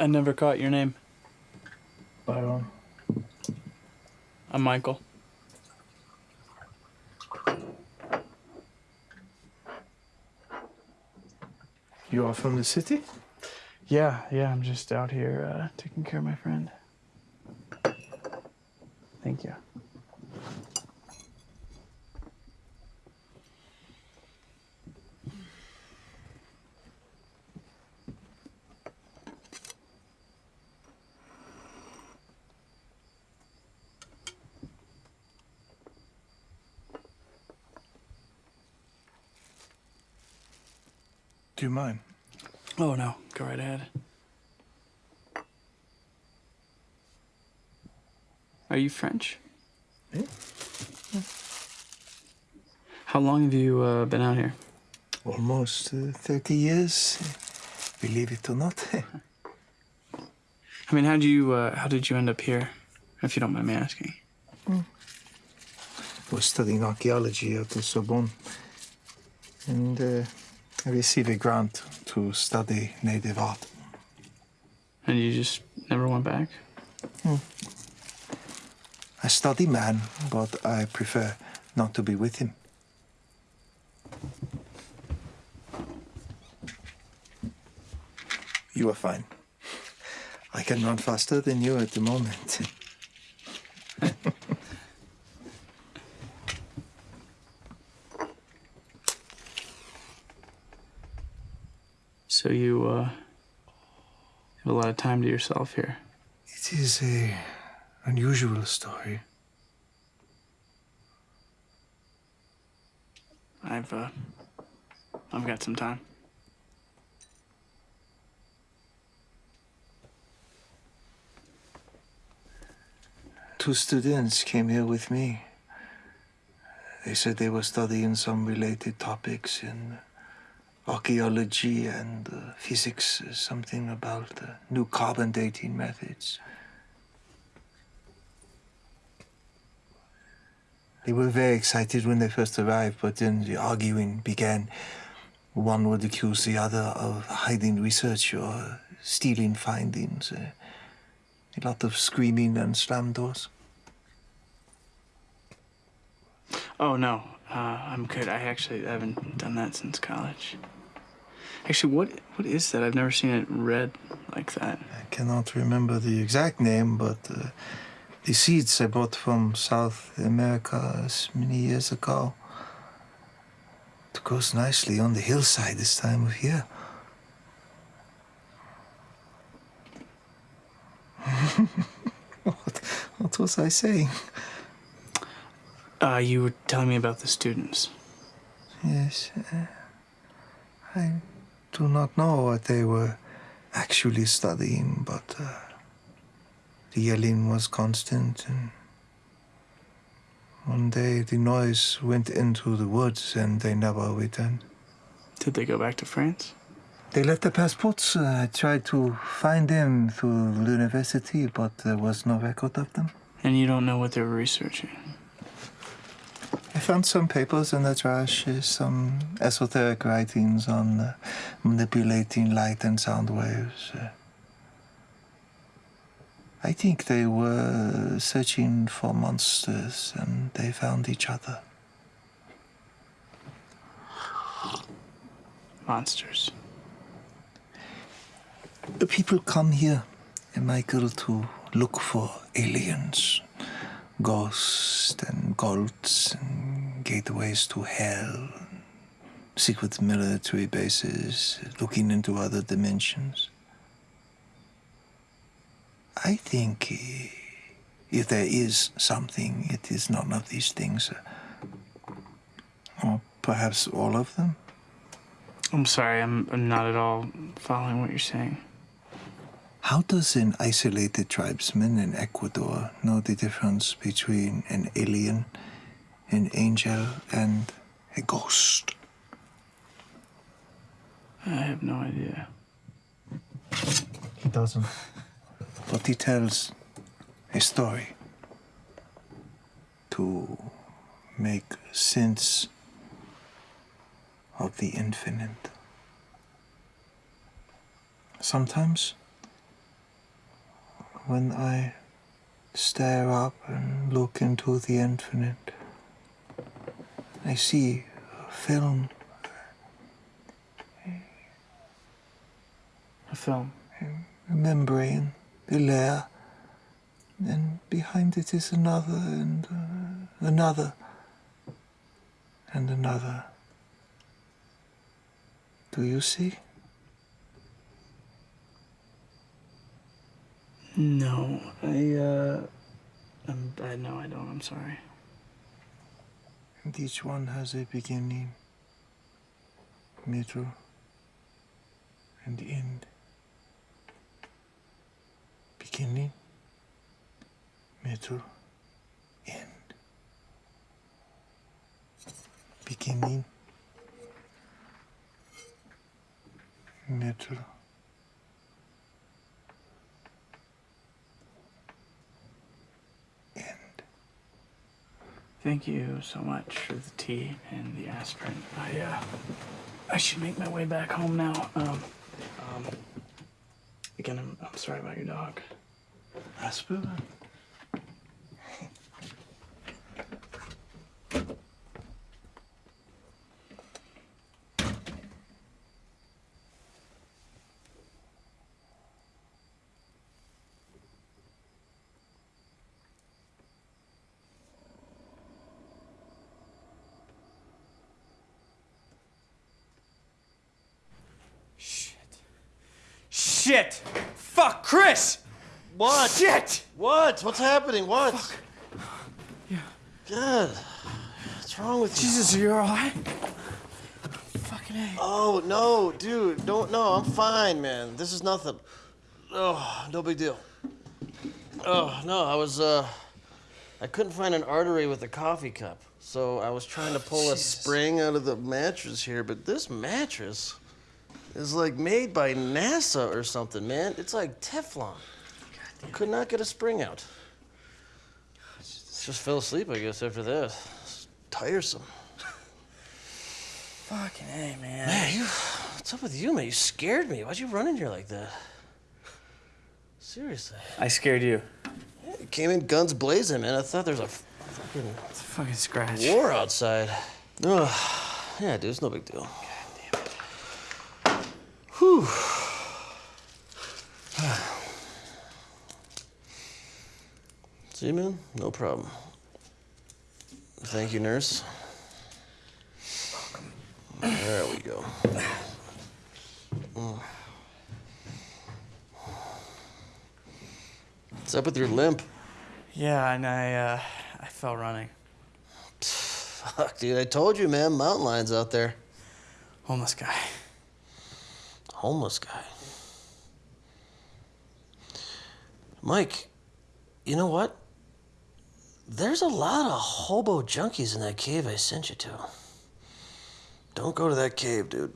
I never caught your name. Byron. I'm Michael. You are from the city? Yeah, yeah, I'm just out here uh, taking care of my friend. Thank you. Do you mind? Oh no, go right ahead. Are you French? Eh? How long have you uh, been out here? Almost uh, 30 years, believe it or not. I mean, how did you uh, how did you end up here, if you don't mind me asking? I was studying archaeology at the Sorbonne, and uh, received a grant to study native art. And you just Never went back? Hmm. I study man, but I prefer not to be with him. You are fine. I can run faster than you at the moment. So you, uh, have a lot of time to yourself here. It is a unusual story. I've, uh, I've got some time. Two students came here with me. They said they were studying some related topics in archaeology and uh, physics, uh, something about new carbon dating methods. They were very excited when they first arrived, but then the arguing began. One would accuse the other of hiding research or stealing findings. Uh, a lot of screaming and slam doors. Oh, no. Uh, I'm good. I actually haven't done that since college. Actually, what what is that? I've never seen it read like that. I cannot remember the exact name, but uh, the seeds I brought from South America many years ago. It grows nicely on the hillside this time of year. what, what was I saying? Uh, you were telling me about the students. Yes. Uh, I do not know what they were actually studying, but uh, the yelling was constant, and one day the noise went into the woods and they never returned. Did they go back to France? They left their passports. Uh, I tried to find them through the university, but there was no record of them. And you don't know what they were researching? I found some papers in the trash, uh, some esoteric writings on uh, manipulating light and sound waves. Uh, I think they were searching for monsters and they found each other. Monsters. The people come here, Michael, to look for aliens, ghosts and cults and gateways to hell, secret military bases, looking into other dimensions. I think if there is something, it is none of these things. uh, Or perhaps all of them. I'm sorry, I'm, I'm not at all following what you're saying. How does an isolated tribesman in Ecuador know the difference between an alien, an angel, and a ghost? I have no idea. He doesn't. But he tells a story to make sense of the infinite. Sometimes, when I stare up and look into the infinite, I see a film, A film. a membrane, a layer, and behind it is another and uh, another and another. Do you see? No, I, uh, I'm, I, no, I don't. I'm sorry. And each one has a beginning, middle, and end. Beginning, middle, end. Beginning, middle, Thank you so much for the tea and the aspirin. I, uh, I should make my way back home now. Um, um, again, I'm, I'm sorry about your dog. Rasputin. Shit! Fuck, Chris! What? Shit! What? What's happening? What? Yeah. God. What's wrong with you? Jesus, are you alright? Fucking A. Oh, no, dude. Don't, no, I'm fine, man. This is nothing. Oh, no big deal. Oh, no, I was, uh, I couldn't find an artery with a coffee cup. So I was trying to pull a spring out of the mattress here, but this mattress is like made by NASA or something, man. It's like Teflon. Could not get a spring out. Just fell asleep, I guess, after that. It's tiresome. Fucking A, man. Man, you, what's up with you, man? You scared me. Why'd you run in here like that? Seriously. I scared you. You came in guns blazing, man. I thought there was a fucking It's a fucking scratch. war outside. Ugh. Yeah, dude, it's no big deal. Whew. See, man? No problem. Thank you, nurse. There we go. What's up with your limp? Yeah, and I, uh, I fell running. Fuck, dude, I told you, man. Mountain lions out there. Homeless guy. Homeless guy. Mike, you know what? There's a lot of hobo junkies in that cave I sent you to. Don't go to that cave, dude.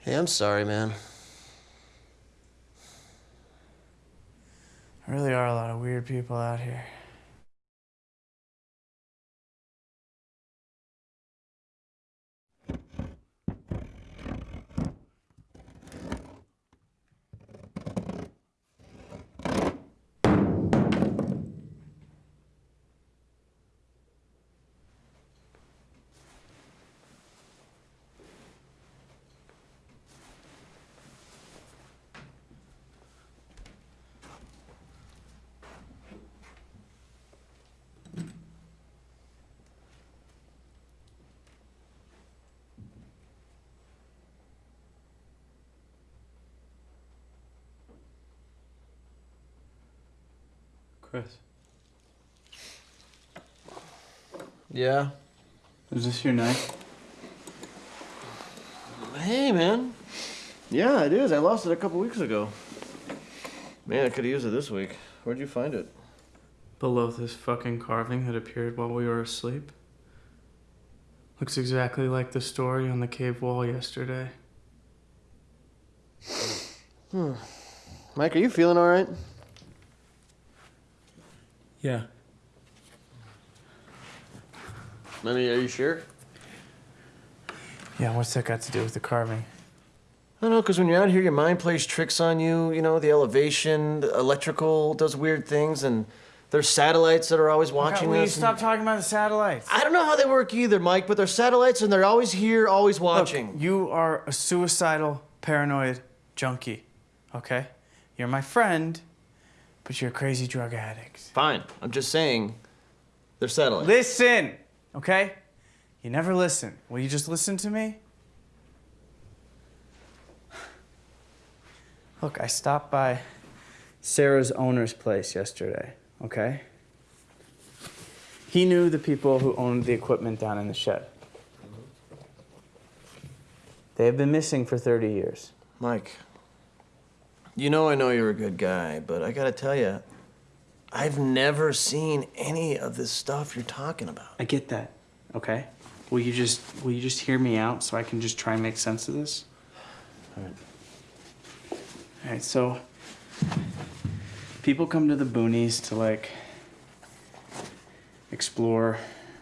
Hey, I'm sorry, man. There really are a lot of weird people out here. Chris. Yeah? Is this your knife? Hey, man. Yeah, it is. I lost it a couple weeks ago. Man, I could have used it this week. Where'd you find it? Below this fucking carving that appeared while we were asleep. Looks exactly like the story on the cave wall yesterday. Hmm. Mike, are you feeling all right? Yeah. I mean, are you sure? Yeah, what's that got to do with the carving? I don't know, because when you're out here, your mind plays tricks on you. You know, the elevation, the electrical does weird things, and there's satellites that are always watching Will you us. and- stop talking about the satellites? I don't know how they work either, Mike, but they're satellites and they're always here, always watching. Look, you are a suicidal, paranoid junkie, okay? You're my friend, but you're a crazy drug addict. Fine. I'm just saying they're satellites. Listen, okay? You never listen. Will you just listen to me? Look, I stopped by Sarah's owner's place yesterday, okay? He knew the people who owned the equipment down in the shed. They have been missing for 30 years. Mike, you know I know you're a good guy, but I gotta tell you, I've never seen any of this stuff you're talking about. I get that, okay? Will you just will you just hear me out so I can just try and make sense of this? All right. All right, so people come to the boonies to like explore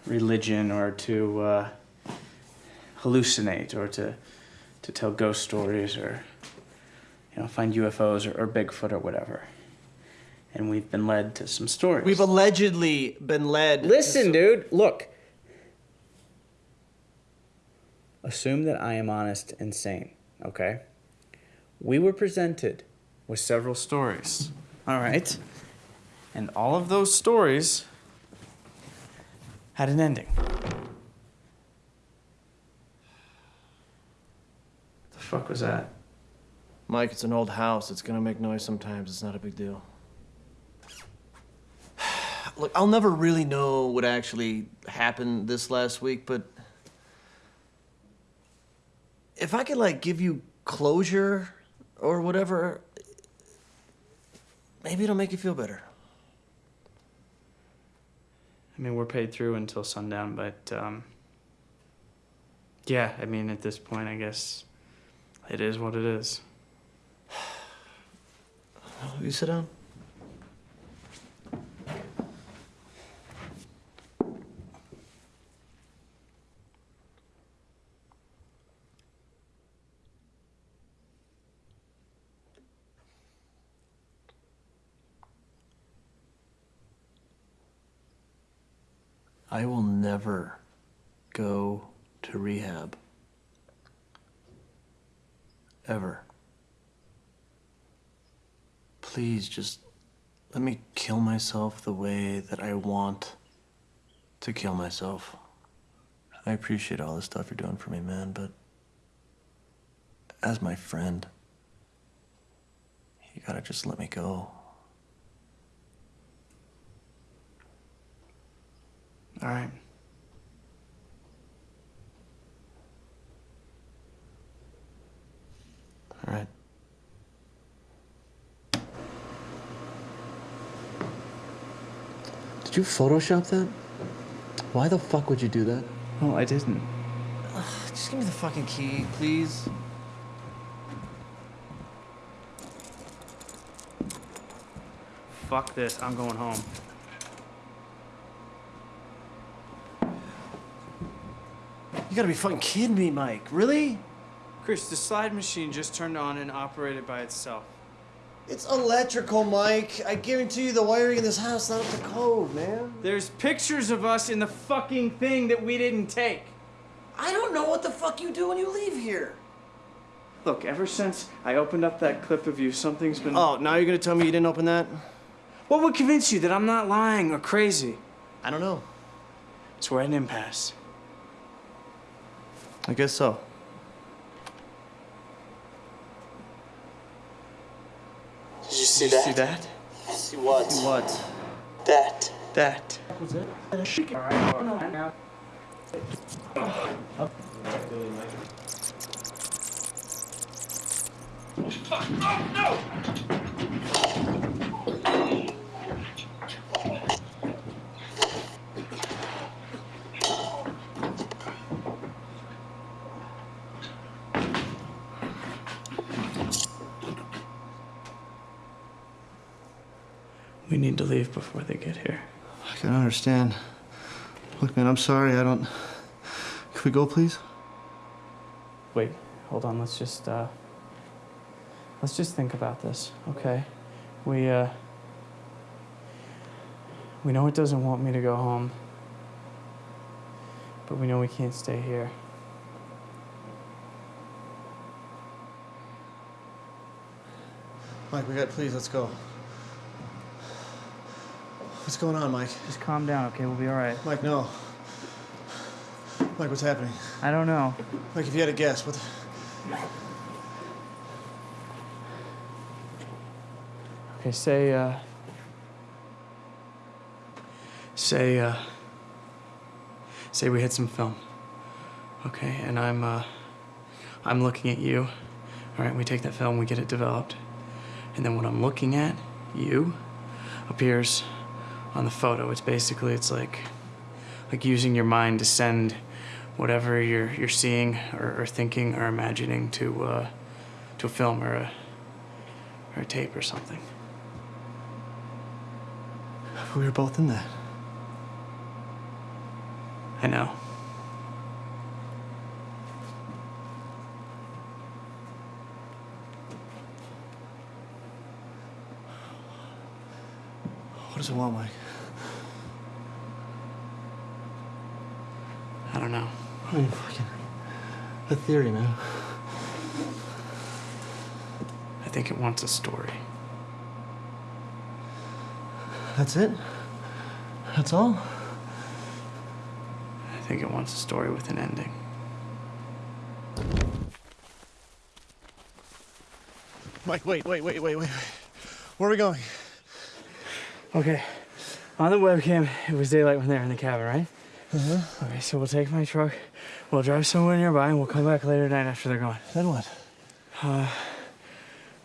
religion or to uh, hallucinate or to to tell ghost stories or you know find UFOs or, or Bigfoot or whatever. And we've been led to some stories. We've allegedly been led. to Listen, some- dude, look. Assume that I am honest and sane, okay? We were presented with several stories. All right. And all of those stories had an ending. What the fuck was that? Mike, it's an old house. It's gonna make noise sometimes. It's not a big deal. Look, I'll never really know what actually happened this last week, but if I could like give you closure or whatever, maybe it'll make you feel better. I mean, we're paid through until sundown, but um, yeah, I mean, at this point, I guess it is what it is. You sit down. I will never go to rehab. Ever. Please just let me kill myself the way that I want to kill myself. I appreciate all the stuff you're doing for me, man, but as my friend, you gotta just let me go. All right. All right. Did you Photoshop that? Why the fuck would you do that? No, I didn't. Just give me the fucking key, please. Fuck this. I'm going home. You gotta be fucking kidding me, Mike. Really? Chris, the slide machine just turned on and operated by itself. It's electrical, Mike. I guarantee you the wiring in this house not up to code, man. There's pictures of us in the fucking thing that we didn't take. I don't know what the fuck you do when you leave here. Look, ever since I opened up that clip of you, something's been. Oh, now you're gonna tell me you didn't open that? What would convince you that I'm not lying or crazy? I don't know. So we're at an impasse. I guess so. Did you see that? See that? See what? See what? That. That. Oh, We need to leave before they get here. I can understand. Look, man, I'm sorry. I don't. Can we go, please? Wait, hold on. Let's just uh let's just think about this, okay? We uh we know it doesn't want me to go home. But we know we can't stay here. Mike, we got. Please, let's go. What's going on, Mike? Just calm down, okay? We'll be all right. Mike, no. Mike, what's happening? I don't know. Mike, if you had a guess, what? The... Okay, say uh say uh say we hit some film. Okay, and I'm uh I'm looking at you. All right, we take that film, we get it developed. And then what I'm looking at, you appears on the photo. It's basically, it's like, like using your mind to send whatever you're, you're seeing or, or thinking or imagining to, uh, to a film or a, or a tape or something. We were both in that. I know. What does it want, Mike? Don't know. I mean, fucking. The theory, man. I think it wants a story. That's it? That's all? I think it wants a story with an ending. Mike, wait, wait, wait, wait, wait. Where are we going? Okay. On the webcam, it was daylight when they were in the cabin, right? Uh-huh. Okay, so we'll take my truck, we'll drive somewhere nearby, and we'll come back later tonight after they're gone. Then what? Uh,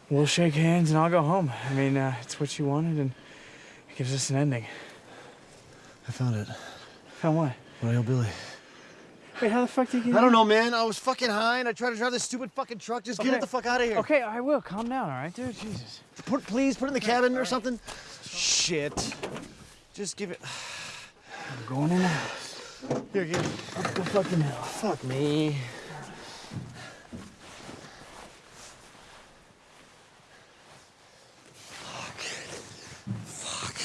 we'll shake hands and I'll go home. I mean, uh, it's what you wanted, and it gives us an ending. I found it. Found what? Royal Billy. Wait, how the fuck did you get I don't know, man. I was fucking high and I tried to drive this stupid fucking truck. Just get Okay. it the fuck out of here. Okay, I will. Calm down, all right, dude? Jesus. Put, please, put it in the cabin or something. Shit. Just give it. I'm going in house. Here, here. Up the fucking hill. Fuck me. Fuck.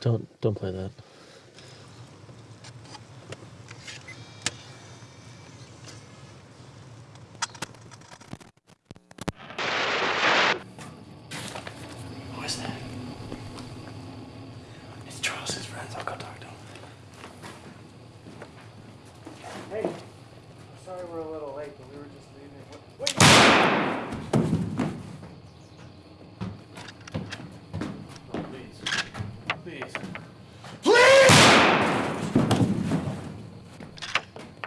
Don't don't play that. Who is that? It's Charles's friends. I'll go talk to him. Hey, I'm sorry we're a little late, but we were just leaving. Wait. Please.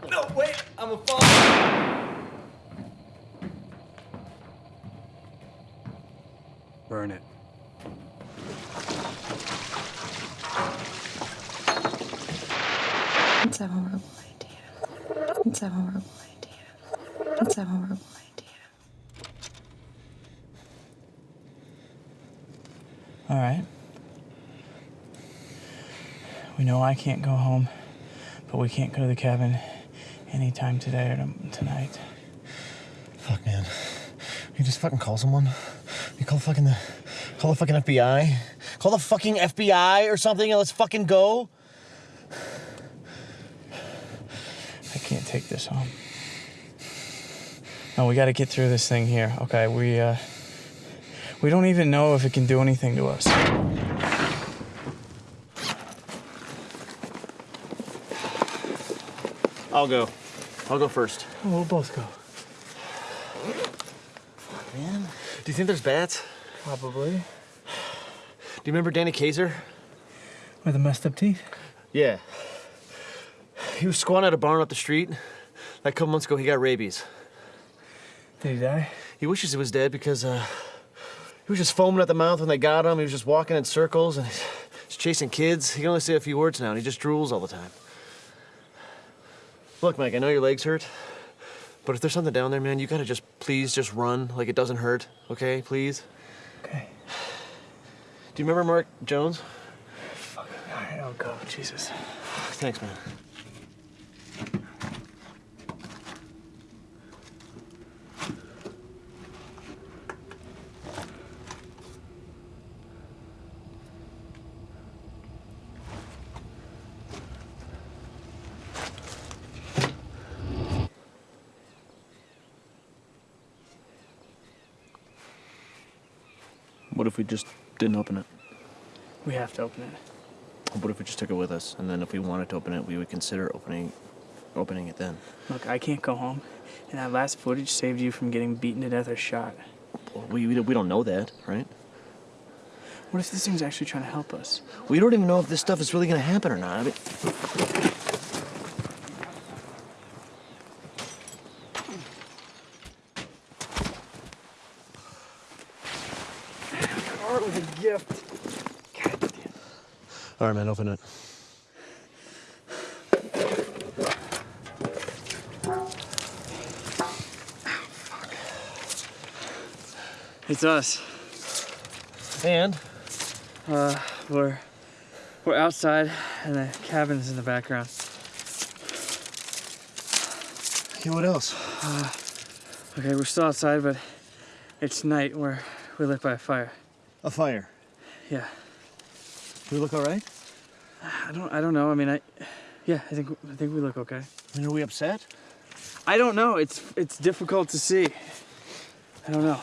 No, wait, I'm a fall. Burn it. It's a horrible idea. It's a horrible idea. It's a horrible idea. All right. We know I can't go home, but we can't go to the cabin anytime today or tonight. Fuck, man. You just fucking call someone. You call fucking the, call the fucking FBI. Call the fucking FBI or something, and let's fucking go. I can't take this home. No, we got to get through this thing here. Okay, we uh, we don't even know if it can do anything to us. I'll go. I'll go first. We'll both go. Man, do you think there's bats? Probably. Do you remember Danny Kaiser? With the messed up teeth. Yeah. He was squatting at a barn up the street. Like a couple months ago, he got rabies. Did he die? He wishes he was dead because uh, he was just foaming at the mouth when they got him. He was just walking in circles and he's chasing kids. He can only say a few words now, and he just drools all the time. Look, Mike, I know your legs hurt, but if there's something down there, man, you gotta just please just run like it doesn't hurt, okay? Please. Okay. Do you remember Mark Jones? All right, I'll go. Jesus. Thanks, man. Just didn't open it? We have to open it. What if we just took it with us, and then if we wanted to open it, we would consider opening, opening it then? Look, I can't go home, and that last footage saved you from getting beaten to death or shot. Well, we, we we don't know that, right? What if this thing's actually trying to help us? We don't even know if this stuff is really gonna happen or not. I mean, Art was a gift. All right, man, open it. It's us. And Uh, we're we're outside, and the cabin's in the background. Okay, what else? Uh, okay, we're still outside, but it's night. We're we live by a fire. A fire? Yeah. Do we look all right? I don't. I don't know. I mean, I. Yeah, I think I think we look okay. I mean, are we upset? I don't know. It's it's difficult to see. I don't know.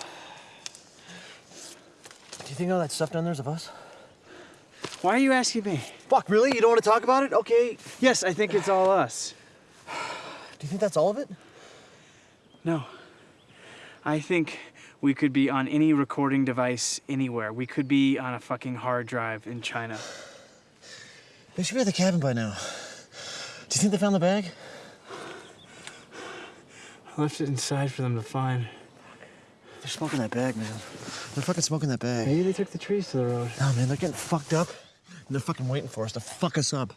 Do you think all that stuff down there's of us? Why are you asking me? Fuck, really? You don't want to talk about it? Okay. Yes, I think it's all us. Do you think that's all of it? No. I think we could be on any recording device anywhere. We could be on a fucking hard drive in China. They should be at the cabin by now. Do you think they found the bag? I left it inside for them to find. They're smoking that bag, man. They're fucking smoking that bag. Maybe they took the trees to the road. No, man, they're getting fucked up. And they're fucking waiting for us to fuck us up.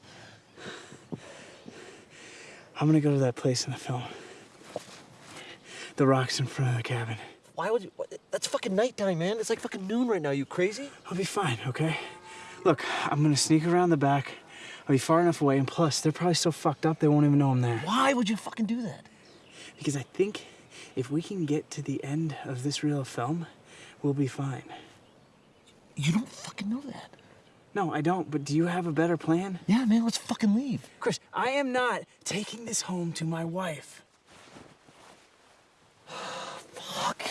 I'm gonna go to that place in the film. The rocks in front of the cabin. Why would you? What, that's fucking nighttime, man. It's like fucking noon right now. You crazy? I'll be fine, okay? Look, I'm gonna sneak around the back. I'll be far enough away, and plus, they're probably so fucked up they won't even know I'm there. Why would you fucking do that? Because I think if we can get to the end of this reel of film, we'll be fine. You don't fucking know that. No, I don't, but do you have a better plan? Yeah, man, let's fucking leave. Chris, I am not taking this home to my wife. Fuck.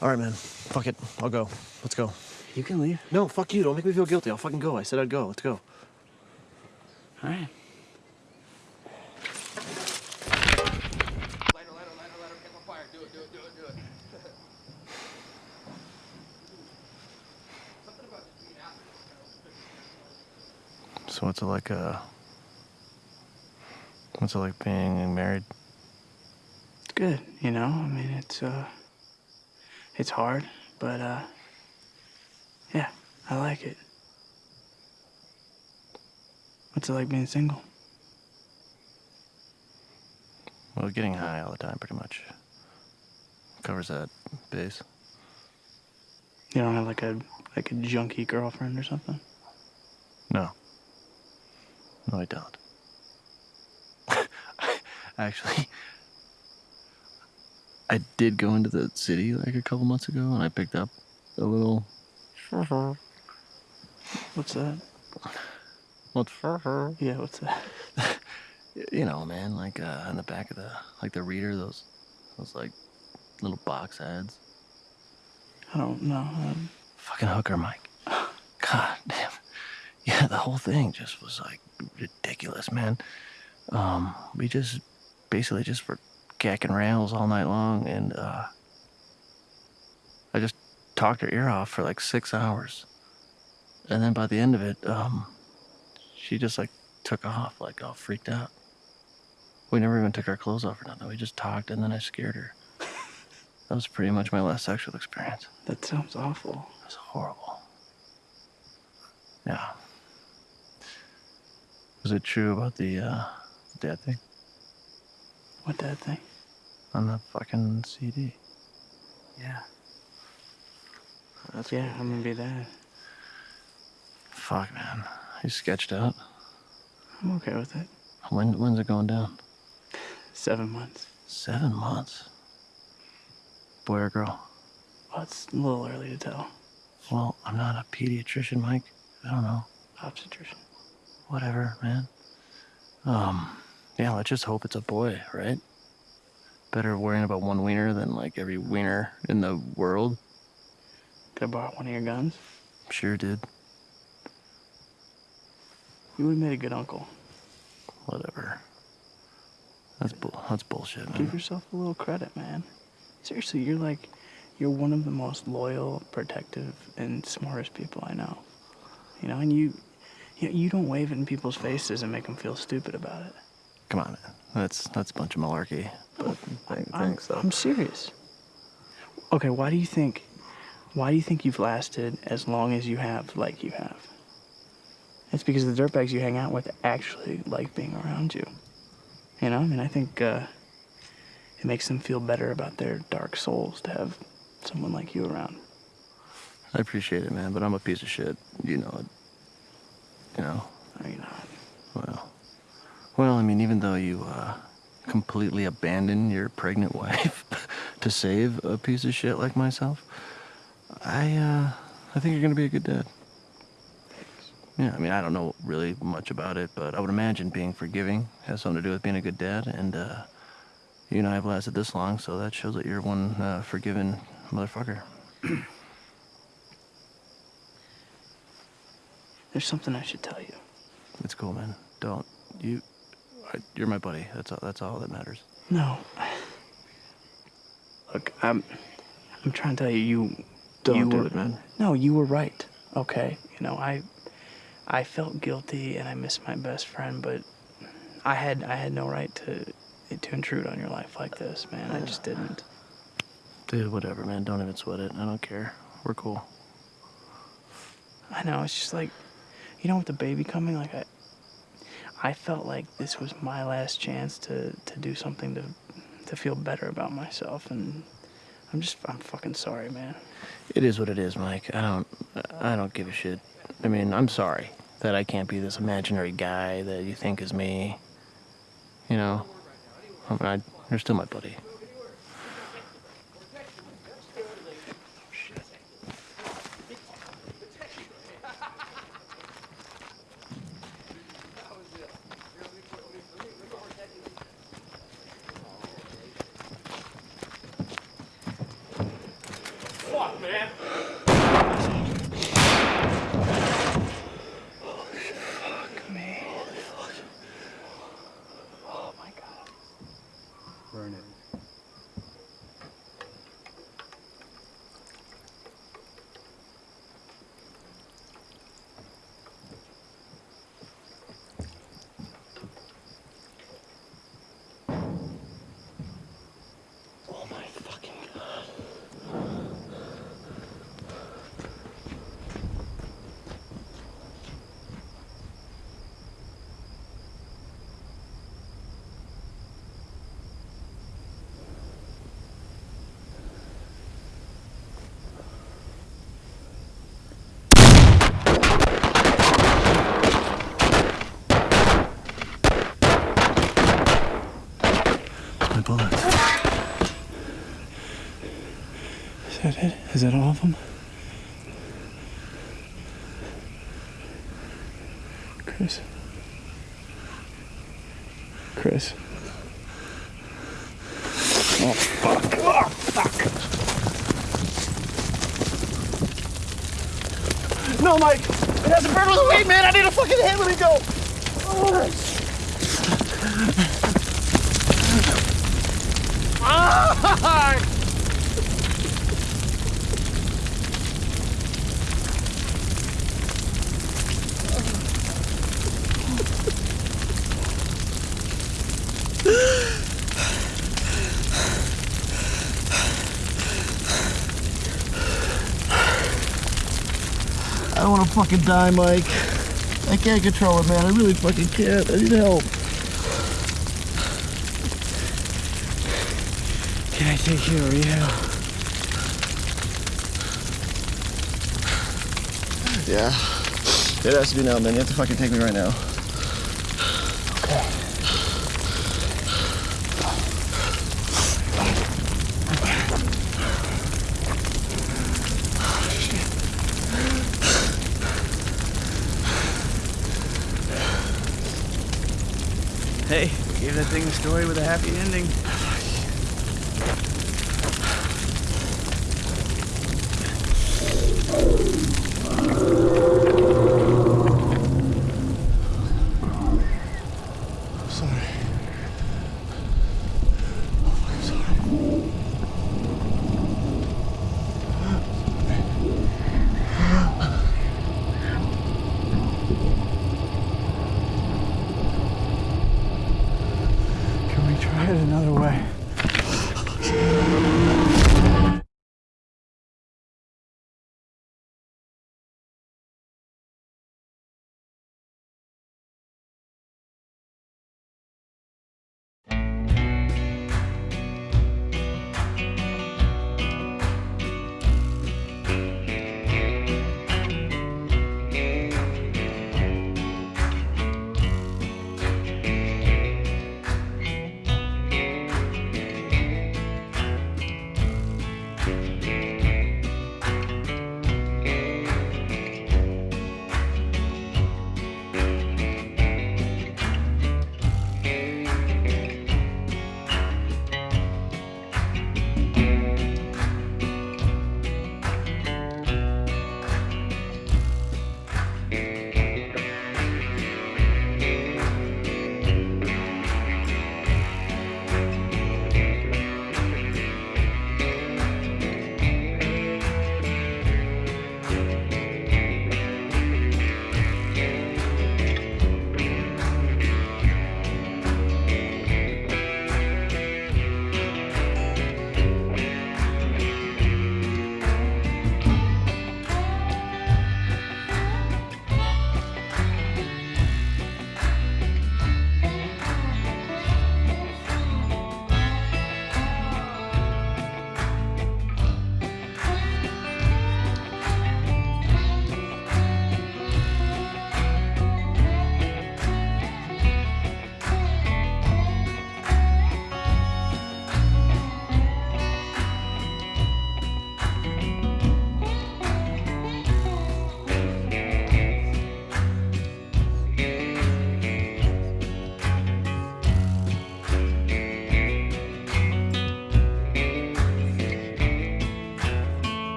All right, man. Fuck it. I'll go. Let's go. You can leave. No, fuck you. Don't make me feel guilty. I'll fucking go. I said I'd go. Let's go. All right. So what's it like, uh... What's it like being married? It's good, you know? I mean, it's, uh... It's hard, but, uh... Yeah, I like it. What's it like being single? Well, getting high all the time pretty much covers that base. You don't have like a like a junkie girlfriend or something? No. No, I don't. Actually, I did go into the city like a couple months ago and I picked up a little. What's that? What's Yeah, what's that? You know, man, like uh, in the back of the like the reader, those those like little box ads. I don't know. Um, Fucking hooker, Mike. God damn. Yeah, the whole thing just was like ridiculous, man. Um, we just basically just were gacking rails all night long, and uh, talked her ear off for like six hours, and then by the end of it, um, she just like took off, like all freaked out. We never even took our clothes off or nothing. We just talked, and then I scared her. That was pretty much my last sexual experience. that sounds awful. It was horrible. Yeah. Was it true about the uh, dad thing What dad thing? on the fucking CD? Yeah. That's yeah, I'm gonna be dad. Fuck, man. You sketched out. I'm okay with it. When when's it going down? Seven months. Seven months. Boy or girl? Well, it's a little early to tell. Well, I'm not a pediatrician, Mike. I don't know. Obstetrician. Whatever, man. Um, yeah, let's just hope it's a boy, right? Better worrying about one wiener than like every wiener in the world. Could I borrow one of your guns? Sure did. You would have made a good uncle. Whatever. That's bull. That's bullshit, man. Give yourself a little credit, man. Seriously, you're like, you're one of the most loyal, protective, and smartest people I know. You know, and you, you, you don't wave it in people's faces and make them feel stupid about it. Come on, man. That's that's a bunch of malarkey. But I'm, thanks, though. I'm serious. Okay, why do you think, why do you think you've lasted as long as you have, like you have? It's because the dirtbags you hang out with actually like being around you. You know, I mean, I think uh, it makes them feel better about their dark souls to have someone like you around. I appreciate it, man. But I'm a piece of shit. You know it. You know. No, you're not. Well, Well, I mean, even though you uh, completely abandon your pregnant wife to save a piece of shit like myself, I uh, I think you're gonna be a good dad. Thanks. Yeah, I mean, I don't know really much about it, but I would imagine being forgiving has something to do with being a good dad. And uh, you and I have lasted this long, so that shows that you're one uh, forgiving motherfucker. There's something I should tell you. It's cool, man. Don't you? I, you're my buddy. That's all. That's all that matters. No. Look, I'm I'm trying to tell you you Don't you do were, it, man. No, you were right. Okay. You know, I I felt guilty and I missed my best friend, but I had I had no right to to intrude on your life like this, man. I just didn't. Dude, whatever, man. Don't even sweat it. I don't care. We're cool. I know, it's just like you know with the baby coming, like I I felt like this was my last chance to to do something to to feel better about myself and I'm just I'm fucking sorry, man. It is what it is, Mike. I don't. I don't give a shit. I mean, I'm sorry that I can't be this imaginary guy that you think is me. You know, I mean, I, you're still my buddy. Is that all of them? Chris. Chris. Oh fuck. Oh fuck. No, Mike! It hasn't burned with the weight, man! I need a fucking hit. Let me go! Oh. Ah! Fucking die, Mike. I can't control it, man. I really fucking can't. I need help. Can I take you to rehab? Yeah. It has to be now, man. You have to fucking take me right now. Hey, gave that thing a story with a happy ending.